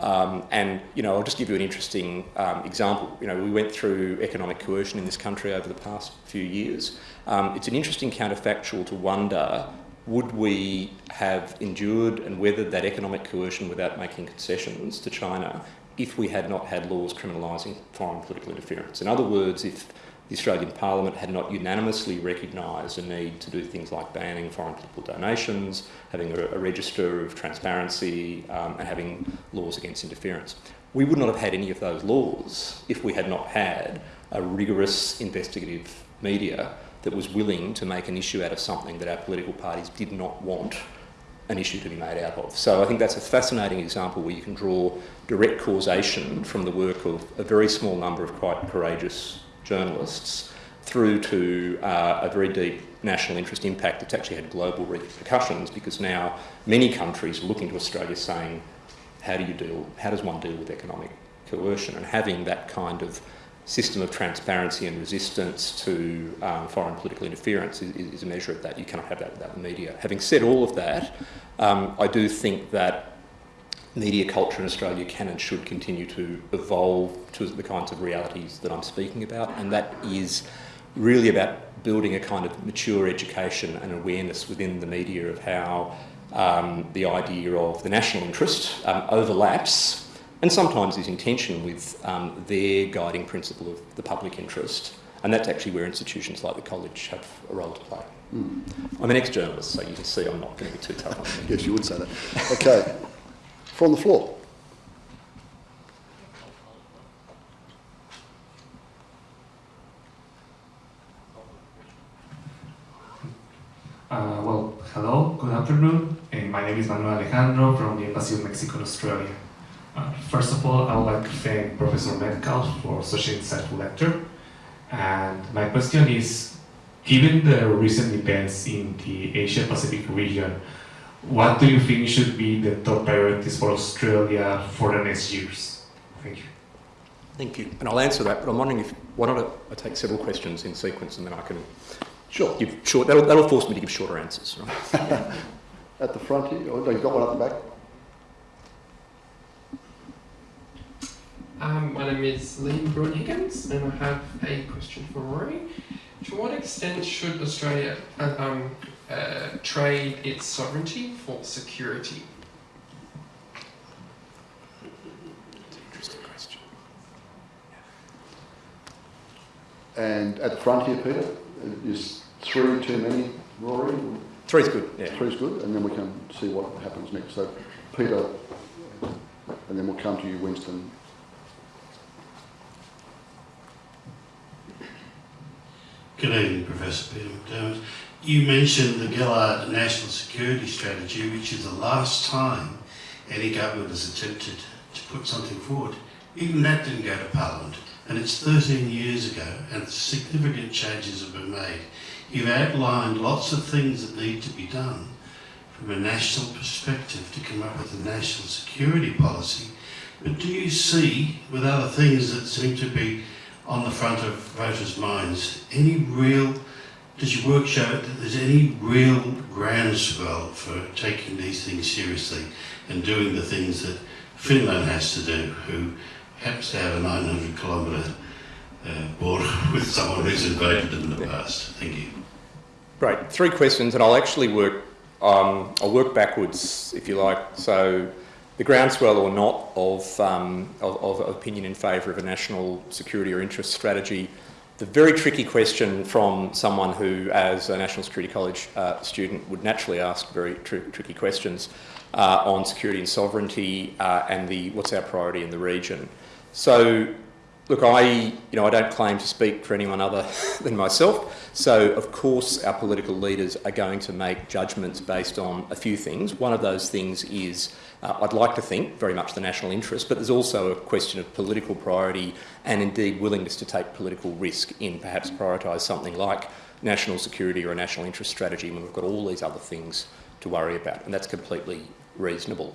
Um, and, you know, I'll just give you an interesting um, example. You know, we went through economic coercion in this country over the past few years. Um, it's an interesting counterfactual to wonder would we have endured and weathered that economic coercion without making concessions to China if we had not had laws criminalising foreign political interference? In other words, if the Australian Parliament had not unanimously recognised a need to do things like banning foreign political donations, having a, a register of transparency, um, and having laws against interference. We would not have had any of those laws if we had not had a rigorous investigative media that was willing to make an issue out of something that our political parties did not want an issue to be made out of. So I think that's a fascinating example where you can draw direct causation from the work of a very small number of quite courageous journalists through to uh, a very deep national interest impact that's actually had global repercussions because now many countries are looking to Australia saying, how do you deal, how does one deal with economic coercion? And having that kind of system of transparency and resistance to um, foreign political interference is, is, a measure of that. You cannot have that without the media. Having said all of that, um, I do think that media culture in Australia can and should continue to evolve to the kinds of realities that I'm speaking about, and that is really about building a kind of mature education and awareness within the media of how um, the idea of the national interest um, overlaps and sometimes is in tension with um, their guiding principle of the public interest. And that's actually where institutions like the college have a role to play. Mm. I'm an ex-journalist, so you can see I'm not going to be too tough on them. yes, you would say that. Okay from the floor. Uh, well, hello, good afternoon. And my name is Manuel Alejandro from the Embassy of Mexico in Australia. Uh, first of all, I would like to thank Professor Medcalf for such an insightful lecture. And my question is, given the recent events in the Asia-Pacific region, what do you think should be the top priorities for Australia for the next years? Thank you. Thank you. And I'll answer that, but I'm wondering if, why don't I take several questions in sequence and then I can sure. give short, that'll, that'll force me to give shorter answers. Right? <laughs> At the front here, oh, you've got one at the back. Um, my name is Liam Bruin Higgins, and I have a question for Rory. To what extent should Australia uh, um, uh, trade its sovereignty for security? Interesting question. And at the front here, Peter, is three too many, Rory? Three's good, yeah. Three's good, and then we can see what happens next. So, Peter, and then we'll come to you, Winston. Good evening, Professor Peter McDermott. You mentioned the Gillard National Security Strategy, which is the last time any government has attempted to put something forward. Even that didn't go to Parliament, and it's 13 years ago, and significant changes have been made. You've outlined lots of things that need to be done from a national perspective to come up with a national security policy. But do you see, with other things that seem to be on the front of voters' minds, any real does your work show that there's any real groundswell for taking these things seriously and doing the things that Finland has to do, who happens to have a 900 kilometre uh, border <laughs> with someone who's invaded in the past? Thank you. Right, three questions, and I'll actually work. Um, I'll work backwards, if you like. So, the groundswell or not of, um, of, of opinion in favour of a national security or interest strategy the very tricky question from someone who, as a National Security College uh, student, would naturally ask very tr tricky questions uh, on security and sovereignty uh, and the what's our priority in the region. So, look, I you know I don't claim to speak for anyone other <laughs> than myself. So, of course, our political leaders are going to make judgments based on a few things. One of those things is uh, I'd like to think very much the national interest, but there's also a question of political priority and indeed willingness to take political risk in perhaps prioritise something like national security or a national interest strategy when we've got all these other things to worry about, and that's completely reasonable.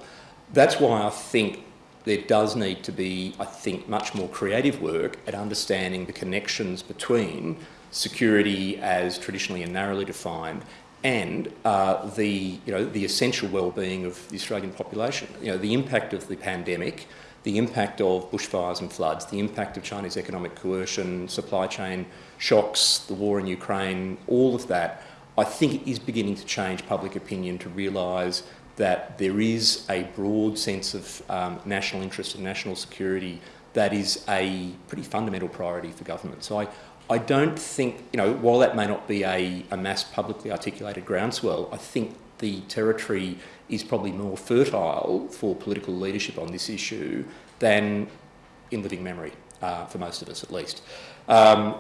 That's why I think there does need to be, I think, much more creative work at understanding the connections between security as traditionally and narrowly defined and uh, the, you know, the essential well-being of the Australian population. You know, the impact of the pandemic, the impact of bushfires and floods, the impact of Chinese economic coercion, supply chain shocks, the war in Ukraine, all of that, I think is beginning to change public opinion to realise that there is a broad sense of um, national interest and national security that is a pretty fundamental priority for government. So I, I don't think, you know, while that may not be a, a mass publicly articulated groundswell, I think the territory is probably more fertile for political leadership on this issue than in living memory, uh, for most of us at least. Um,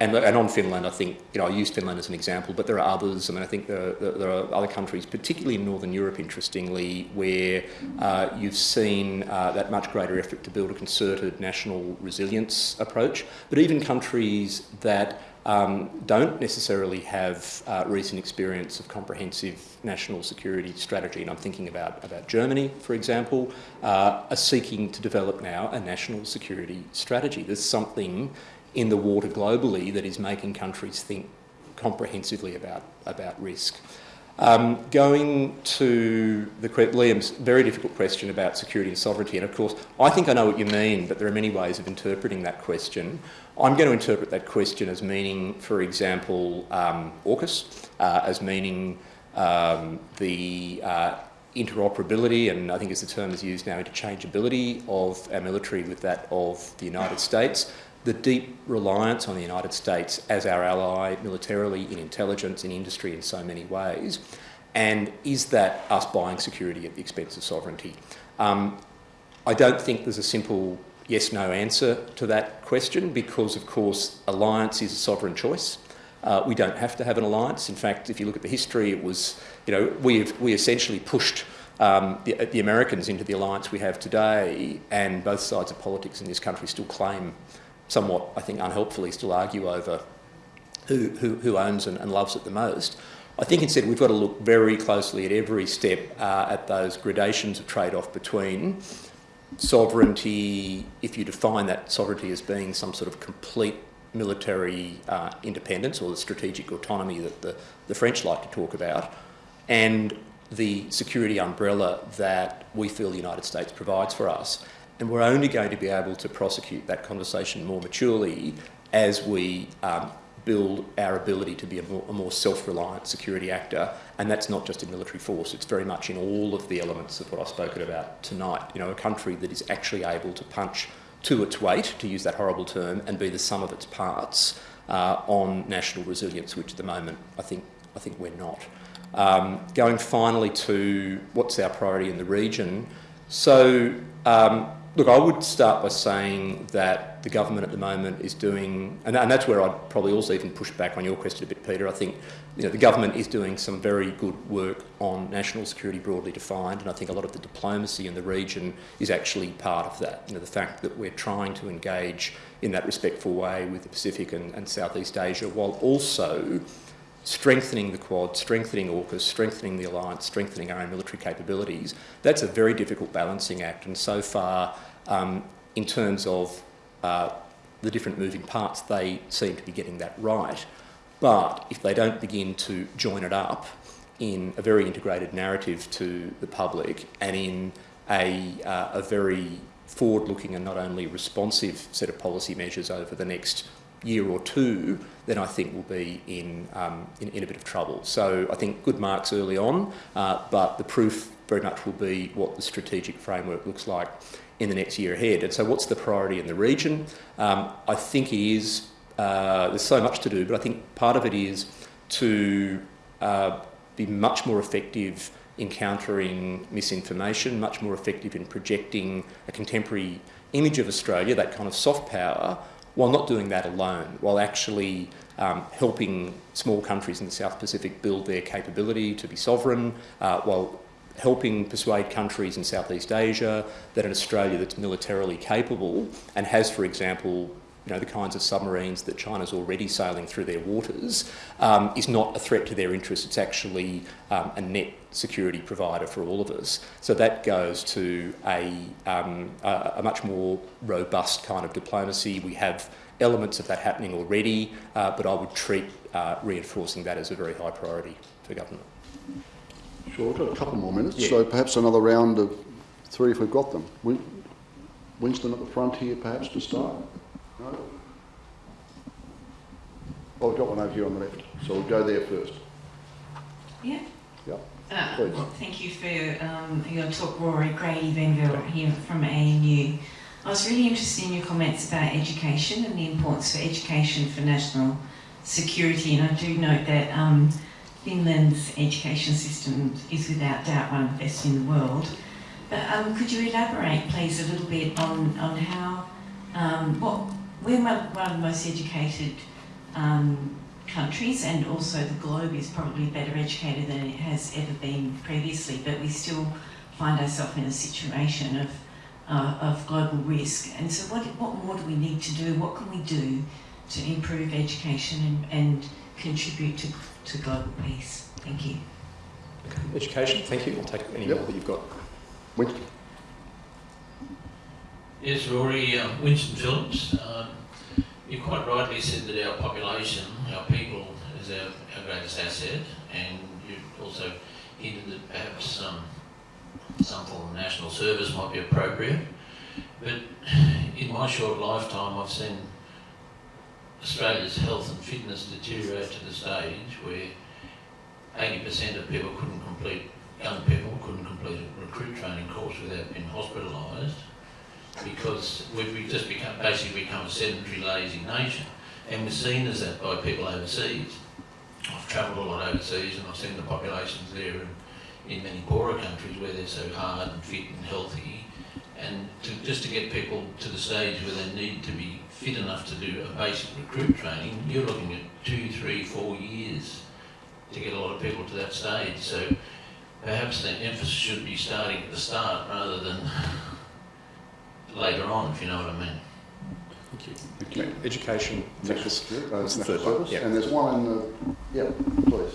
and, and on Finland, I think, you know, I use Finland as an example, but there are others. I mean, I think there, there are other countries, particularly in Northern Europe, interestingly, where uh, you've seen uh, that much greater effort to build a concerted national resilience approach. But even countries that um, don't necessarily have uh, recent experience of comprehensive national security strategy, and I'm thinking about, about Germany, for example, uh, are seeking to develop now a national security strategy. There's something in the water globally that is making countries think comprehensively about, about risk. Um, going to the, Liam's very difficult question about security and sovereignty, and of course, I think I know what you mean, but there are many ways of interpreting that question. I'm going to interpret that question as meaning, for example, um, AUKUS, uh, as meaning um, the uh, interoperability, and I think as the term is used now, interchangeability of our military with that of the United States, the deep reliance on the United States as our ally militarily, in intelligence, in industry, in so many ways, and is that us buying security at the expense of sovereignty? Um, I don't think there's a simple yes-no answer to that question because, of course, alliance is a sovereign choice. Uh, we don't have to have an alliance. In fact, if you look at the history, it was, you know, we we essentially pushed um, the, the, Americans into the alliance we have today, and both sides of politics in this country still claim somewhat, I think, unhelpfully still argue over who, who, who owns and, and, loves it the most. I think instead we've got to look very closely at every step uh, at those gradations of trade-off between sovereignty, if you define that sovereignty as being some sort of complete military uh, independence or the strategic autonomy that the, the French like to talk about, and the security umbrella that we feel the United States provides for us. And we're only going to be able to prosecute that conversation more maturely as we um, build our ability to be a more, more self-reliant security actor. And that's not just in military force, it's very much in all of the elements of what I've spoken about tonight. You know, a country that is actually able to punch to its weight, to use that horrible term, and be the sum of its parts uh, on national resilience, which at the moment I think, I think we're not. Um, going finally to what's our priority in the region. So um, Look, I would start by saying that the government at the moment is doing, and, and, that's where I'd probably also even push back on your question a bit, Peter. I think you know, the government is doing some very good work on national security broadly defined, and I think a lot of the diplomacy in the region is actually part of that. You know, the fact that we're trying to engage in that respectful way with the Pacific and, and Southeast Asia, while also strengthening the Quad, strengthening AUKUS, strengthening the alliance, strengthening our own military capabilities, that's a very difficult balancing act. And so far, um, in terms of uh, the different moving parts, they seem to be getting that right. But if they don't begin to join it up in a very integrated narrative to the public and in a, uh, a very forward-looking and not only responsive set of policy measures over the next year or two, then I think we'll be in, um, in, in, a bit of trouble. So I think good marks early on, uh, but the proof very much will be what the strategic framework looks like in the next year ahead. And so what's the priority in the region? Um, I think it is, uh, there's so much to do, but I think part of it is to uh, be much more effective in countering misinformation, much more effective in projecting a contemporary image of Australia, that kind of soft power, while not doing that alone, while actually um, helping small countries in the South Pacific build their capability to be sovereign, uh, while helping persuade countries in Southeast Asia that an Australia that's militarily capable and has, for example, you know, the kinds of submarines that China's already sailing through their waters, um, is not a threat to their interests. It's actually um, a net security provider for all of us. So that goes to a, um, a, a much more robust kind of diplomacy. We have elements of that happening already, uh, but I would treat uh, reinforcing that as a very high priority for government. Sure, we've got a couple more minutes, Yeah. so perhaps another round of three if we've got them. Win- Winston at the front here, perhaps, to start? No? Oh, we've got one over here on the left, so we'll go there first. Yeah. Yep. Uh, Please. thank you for um, your talk, Rory. Grady Venville here from ANU. I was really interested in your comments about education and the importance for education for national security. And I do note that um, Finland's education system is without doubt one of the best in the world. But um, could you elaborate, please, a little bit on, on how, um, what, we're one of the most educated um, countries and also the globe is probably better educated than it has ever been previously, but we still find ourselves in a situation of, uh, of global risk. And so what, what more do we need to do? What can we do to improve education and, and contribute to, to global peace? Thank you. Education, thank you. I'll take any Yep. more that you've got. Winston? Yes, Rory, um, Winston Phillips. Um, you quite rightly said that our population, our people, is our, our greatest asset, and you also hinted that perhaps um, some form of national service might be appropriate. But in my short lifetime, I've seen Australia's health and fitness deteriorate to the stage where 80% of people couldn't complete, young people couldn't complete a recruit training course without being hospitalised because we've, just become basically become a sedentary, lazy nation, and we're seen as that by people overseas. I've travelled a lot overseas, and I've seen the populations there in, in many poorer countries where they're so hard and fit and healthy, and to, just to get people to the stage where they need to be fit enough to do a basic recruit training, you're looking at two, three, four years to get a lot of people to that stage. So perhaps the emphasis should be starting at the start rather than <laughs> later on, if you know what I mean. Thank you. Okay. Education, National focus. security, uh, What's the third one? service. Yeah. And there's one in the, yeah, please.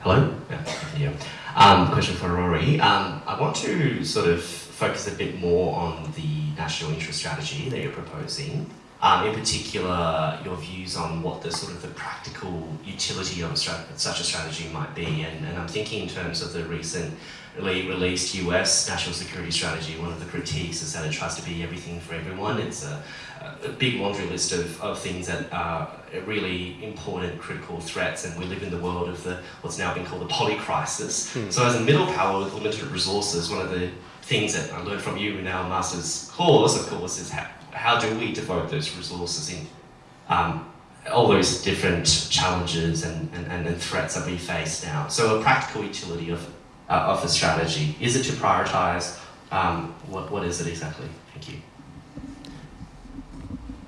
Hello? Yeah. yeah. Um, question for Rory. Um, I want to sort of focus a bit more on the national interest strategy that you're proposing. Um, in particular, your views on what the sort of the practical utility of a such a strategy might be. And, and I'm thinking in terms of the recently released US national security strategy, one of the critiques is that it tries to be everything for everyone. It's a, a big laundry list of, of things that are really important critical threats and we live in the world of the what's now been called the poly crisis. So as a middle power with limited resources, one of the things that I learned from you in our master's course, of course, is how, how do we devote those resources in um, all those different challenges and, and, and, threats that we face now. So a practical utility of, uh, of a strategy. Is it to prioritize? Um, what, what is it exactly? Thank you.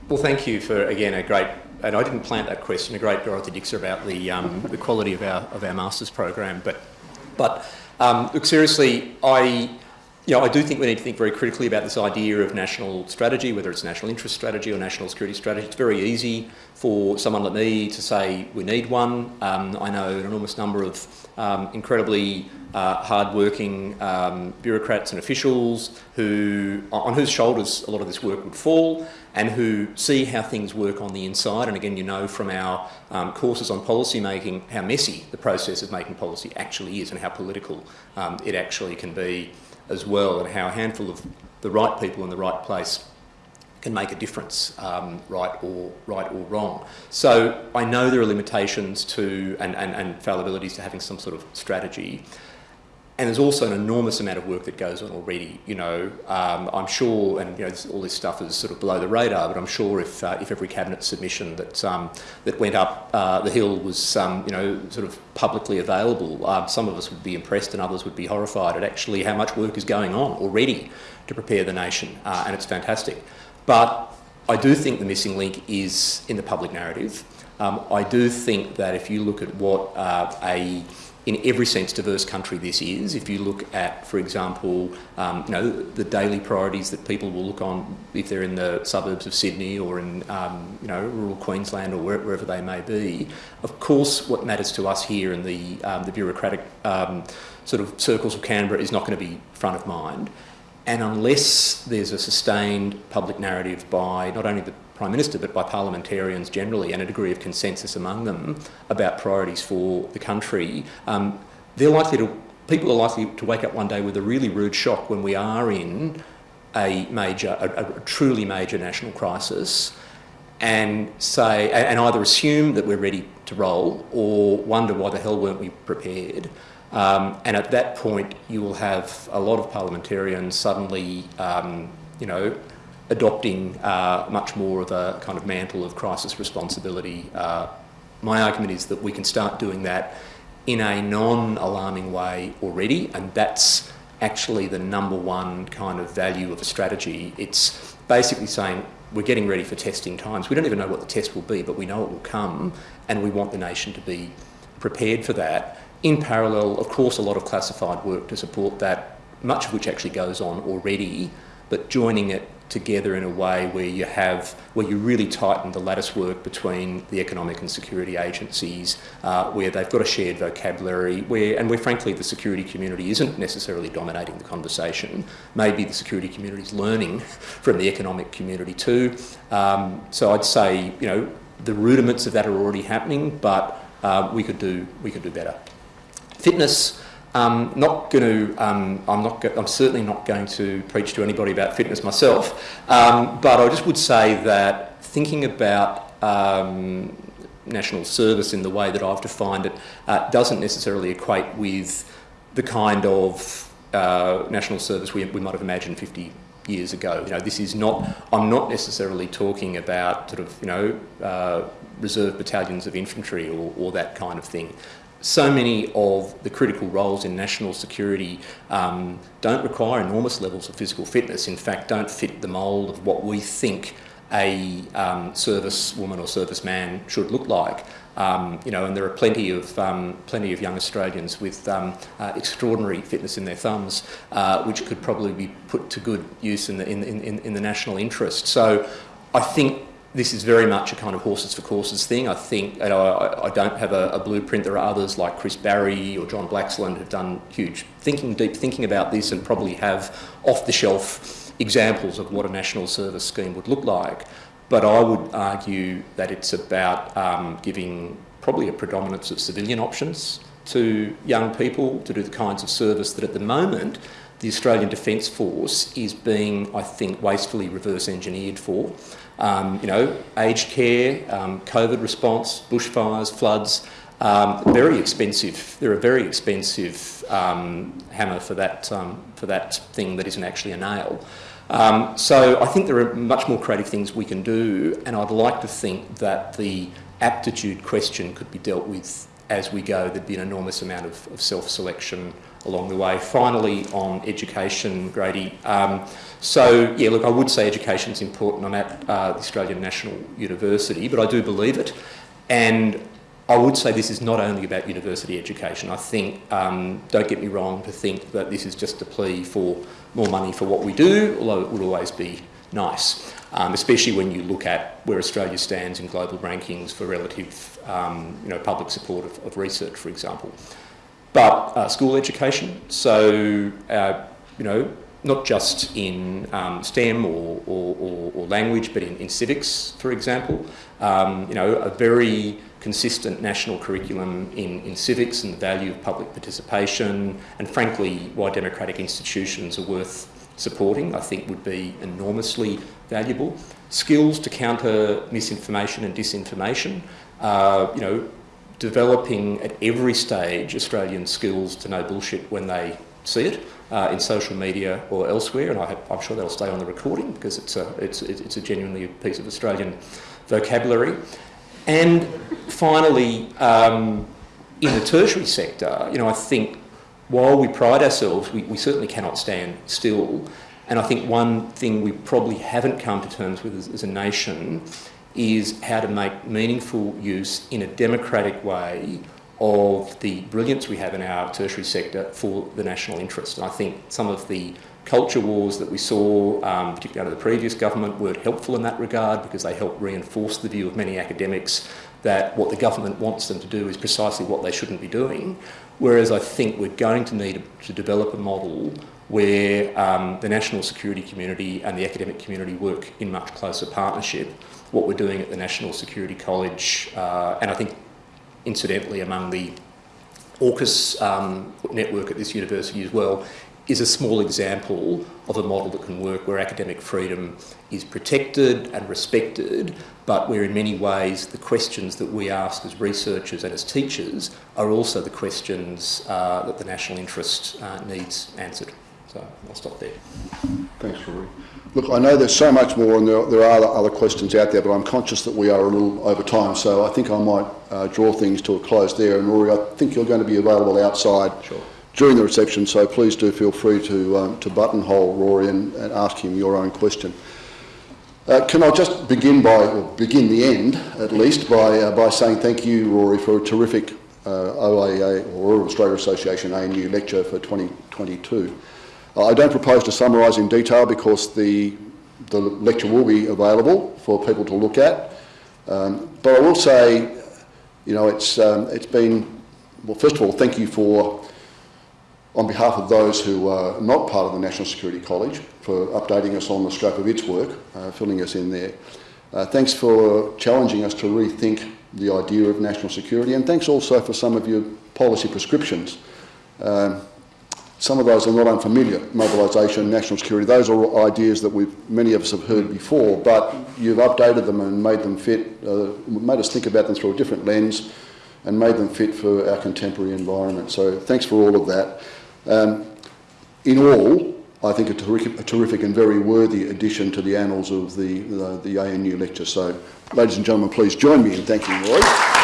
Well, thank you for, again, a great, and I didn't plant that question, a great Dorothy Dixer about the, um, the quality of our, of our master's program. But, but um, look, seriously, I, know, I do think we need to think very critically about this idea of national strategy, whether it's national interest strategy or national security strategy. It's very easy for someone like me to say we need one. Um, I know an enormous number of um, incredibly uh, hard-working um, bureaucrats and officials who, on whose shoulders a lot of this work would fall, and who see how things work on the inside. And again, you know from our um, courses on policy making how messy the process of making policy actually is, and how political um, it actually can be as well, and how a handful of the right people in the right place can make a difference, um, right or right or wrong. So I know there are limitations to and, and, and fallibilities to having some sort of strategy. And there's also an enormous amount of work that goes on already. You know, um, I'm sure, and you know, all this stuff is sort of below the radar. But I'm sure if uh, if every cabinet submission that um, that went up uh, the hill was um, you know sort of publicly available, uh, some of us would be impressed and others would be horrified at actually how much work is going on already to prepare the nation, uh, and it's fantastic. But I do think the missing link is in the public narrative. Um, I do think that if you look at what uh, a in every sense diverse country this is. If you look at, for example, um, you know, the daily priorities that people will look on if they're in the suburbs of Sydney or in, um, you know, rural Queensland or wherever they may be. Of course, what matters to us here in the, um, the bureaucratic um, sort of circles of Canberra is not going to be front of mind. And unless there's a sustained public narrative by not only the Prime Minister, but by parliamentarians generally, and a degree of consensus among them about priorities for the country, um, they're likely to, people are likely to wake up one day with a really rude shock when we are in a major, a, a truly major national crisis, and say, and either assume that we're ready to roll, or wonder why the hell weren't we prepared. Um, and at that point, you will have a lot of parliamentarians suddenly, um, you know, adopting uh, much more of a kind of mantle of crisis responsibility. Uh, my argument is that we can start doing that in a non-alarming way already, and that's actually the number one kind of value of a strategy. It's basically saying we're getting ready for testing times. We don't even know what the test will be, but we know it will come, and we want the nation to be prepared for that. In parallel, of course, a lot of classified work to support that, much of which actually goes on already, but joining it together in a way where you have, where you really tighten the lattice work between the economic and security agencies, uh, where they've got a shared vocabulary, where, and where frankly the security community isn't necessarily dominating the conversation. Maybe the security community is learning <laughs> from the economic community too. Um, so I'd say, you know, the rudiments of that are already happening, but uh, we could do, we could do better. Fitness, um, not going to, um, I'm, not I'm certainly not going to preach to anybody about fitness myself, um, but I just would say that thinking about um, national service in the way that I've defined it uh, doesn't necessarily equate with the kind of uh, national service we, we might have imagined 50 years ago. You know, this is not, I'm not necessarily talking about sort of, you know, uh, reserve battalions of infantry or, or that kind of thing so many of the critical roles in national security um, don't require enormous levels of physical fitness. In fact, don't fit the mould of what we think a um, servicewoman or serviceman should look like. Um, you know, and there are plenty of um, plenty of young Australians with um, uh, extraordinary fitness in their thumbs, uh, which could probably be put to good use in the in, in, in the national interest. So, I think this is very much a kind of horses for courses thing. I think know, I, I, don't have a, a, blueprint. There are others like Chris Barrie or John Blaxland who've done huge thinking, deep thinking about this and probably have off-the-shelf examples of what a national service scheme would look like. But I would argue that it's about um, giving probably a predominance of civilian options to young people to do the kinds of service that at the moment the Australian Defence Force is being, I think, wastefully reverse engineered for. Um, you know, aged care, um, COVID response, bushfires, floods, um, very expensive. They're a very expensive um, hammer for that, um, for that thing that isn't actually a nail. Um, so I think there are much more creative things we can do, and I'd like to think that the aptitude question could be dealt with as we go. There'd be an enormous amount of, of self-selection along the way. Finally, on education, Grady. Um, so, yeah, look, I would say education is important. I'm at uh, the Australian National University, but I do believe it. And I would say this is not only about university education. I think, um, don't get me wrong, to think that this is just a plea for more money for what we do, although it would always be nice, um, especially when you look at where Australia stands in global rankings for relative um, you know, public support of, of research, for example but uh, school education. So, uh, you know, not just in um, STEM or, or, or, or, language, but in, in civics, for example. Um, you know, a very consistent national curriculum in, in civics and the value of public participation, and frankly, why democratic institutions are worth supporting, I think would be enormously valuable. Skills to counter misinformation and disinformation. Uh, you know, developing at every stage Australian skills to know bullshit when they see it uh, in social media or elsewhere, and I am sure they'll stay on the recording because it's a, it's, it's a genuinely piece of Australian vocabulary. And finally, um, in the tertiary sector, you know, I think while we pride ourselves, we, we certainly cannot stand still. And I think one thing we probably haven't come to terms with as, as a nation is how to make meaningful use in a democratic way of the brilliance we have in our tertiary sector for the national interest. And I think some of the culture wars that we saw, um, particularly under the previous government, weren't helpful in that regard because they helped reinforce the view of many academics that what the government wants them to do is precisely what they shouldn't be doing. Whereas I think we're going to need to develop a model where um, the national security community and the academic community work in much closer partnership. What we're doing at the National Security College, uh, and I think incidentally among the AUKUS um, network at this university as well, is a small example of a model that can work where academic freedom is protected and respected, but where in many ways the questions that we ask as researchers and as teachers are also the questions uh, that the national interest uh, needs answered. So I'll stop there. Thanks, Rory. Look, I know there's so much more and there, there are other- questions out there, but I'm conscious that we are a little over time, so I think I might uh, draw things to a close there. And Rory, I think you're going to be available outside Sure. during the reception, so please do feel free to, um, to buttonhole Rory and, and ask him your own question. Uh, can I just begin by, or begin the end at least, by, uh, by saying thank you, Rory, for a terrific uh, OAA, or Australia Association ANU lecture for 2022. Uh, I don't propose to summarise in detail because the, the lecture will be available for people to look at. Um, but I will say, you know, it's, um, it's been, well, first of all, thank you for on behalf of those who are not part of the National Security College for updating us on the scope of its work, uh, filling us in there. Uh, thanks for challenging us to rethink the idea of national security and thanks also for some of your policy prescriptions. Um, some of those are not unfamiliar, mobilisation, national security, those are ideas that we've, many of us have heard before, but you've updated them and made them fit, uh, made us think about them through a different lens and made them fit for our contemporary environment. So thanks for all of that. Um, in all, I think a terrific, a terrific and very worthy addition to the annals of the, the, the ANU lecture. So, ladies and gentlemen, please join me in thanking Roy.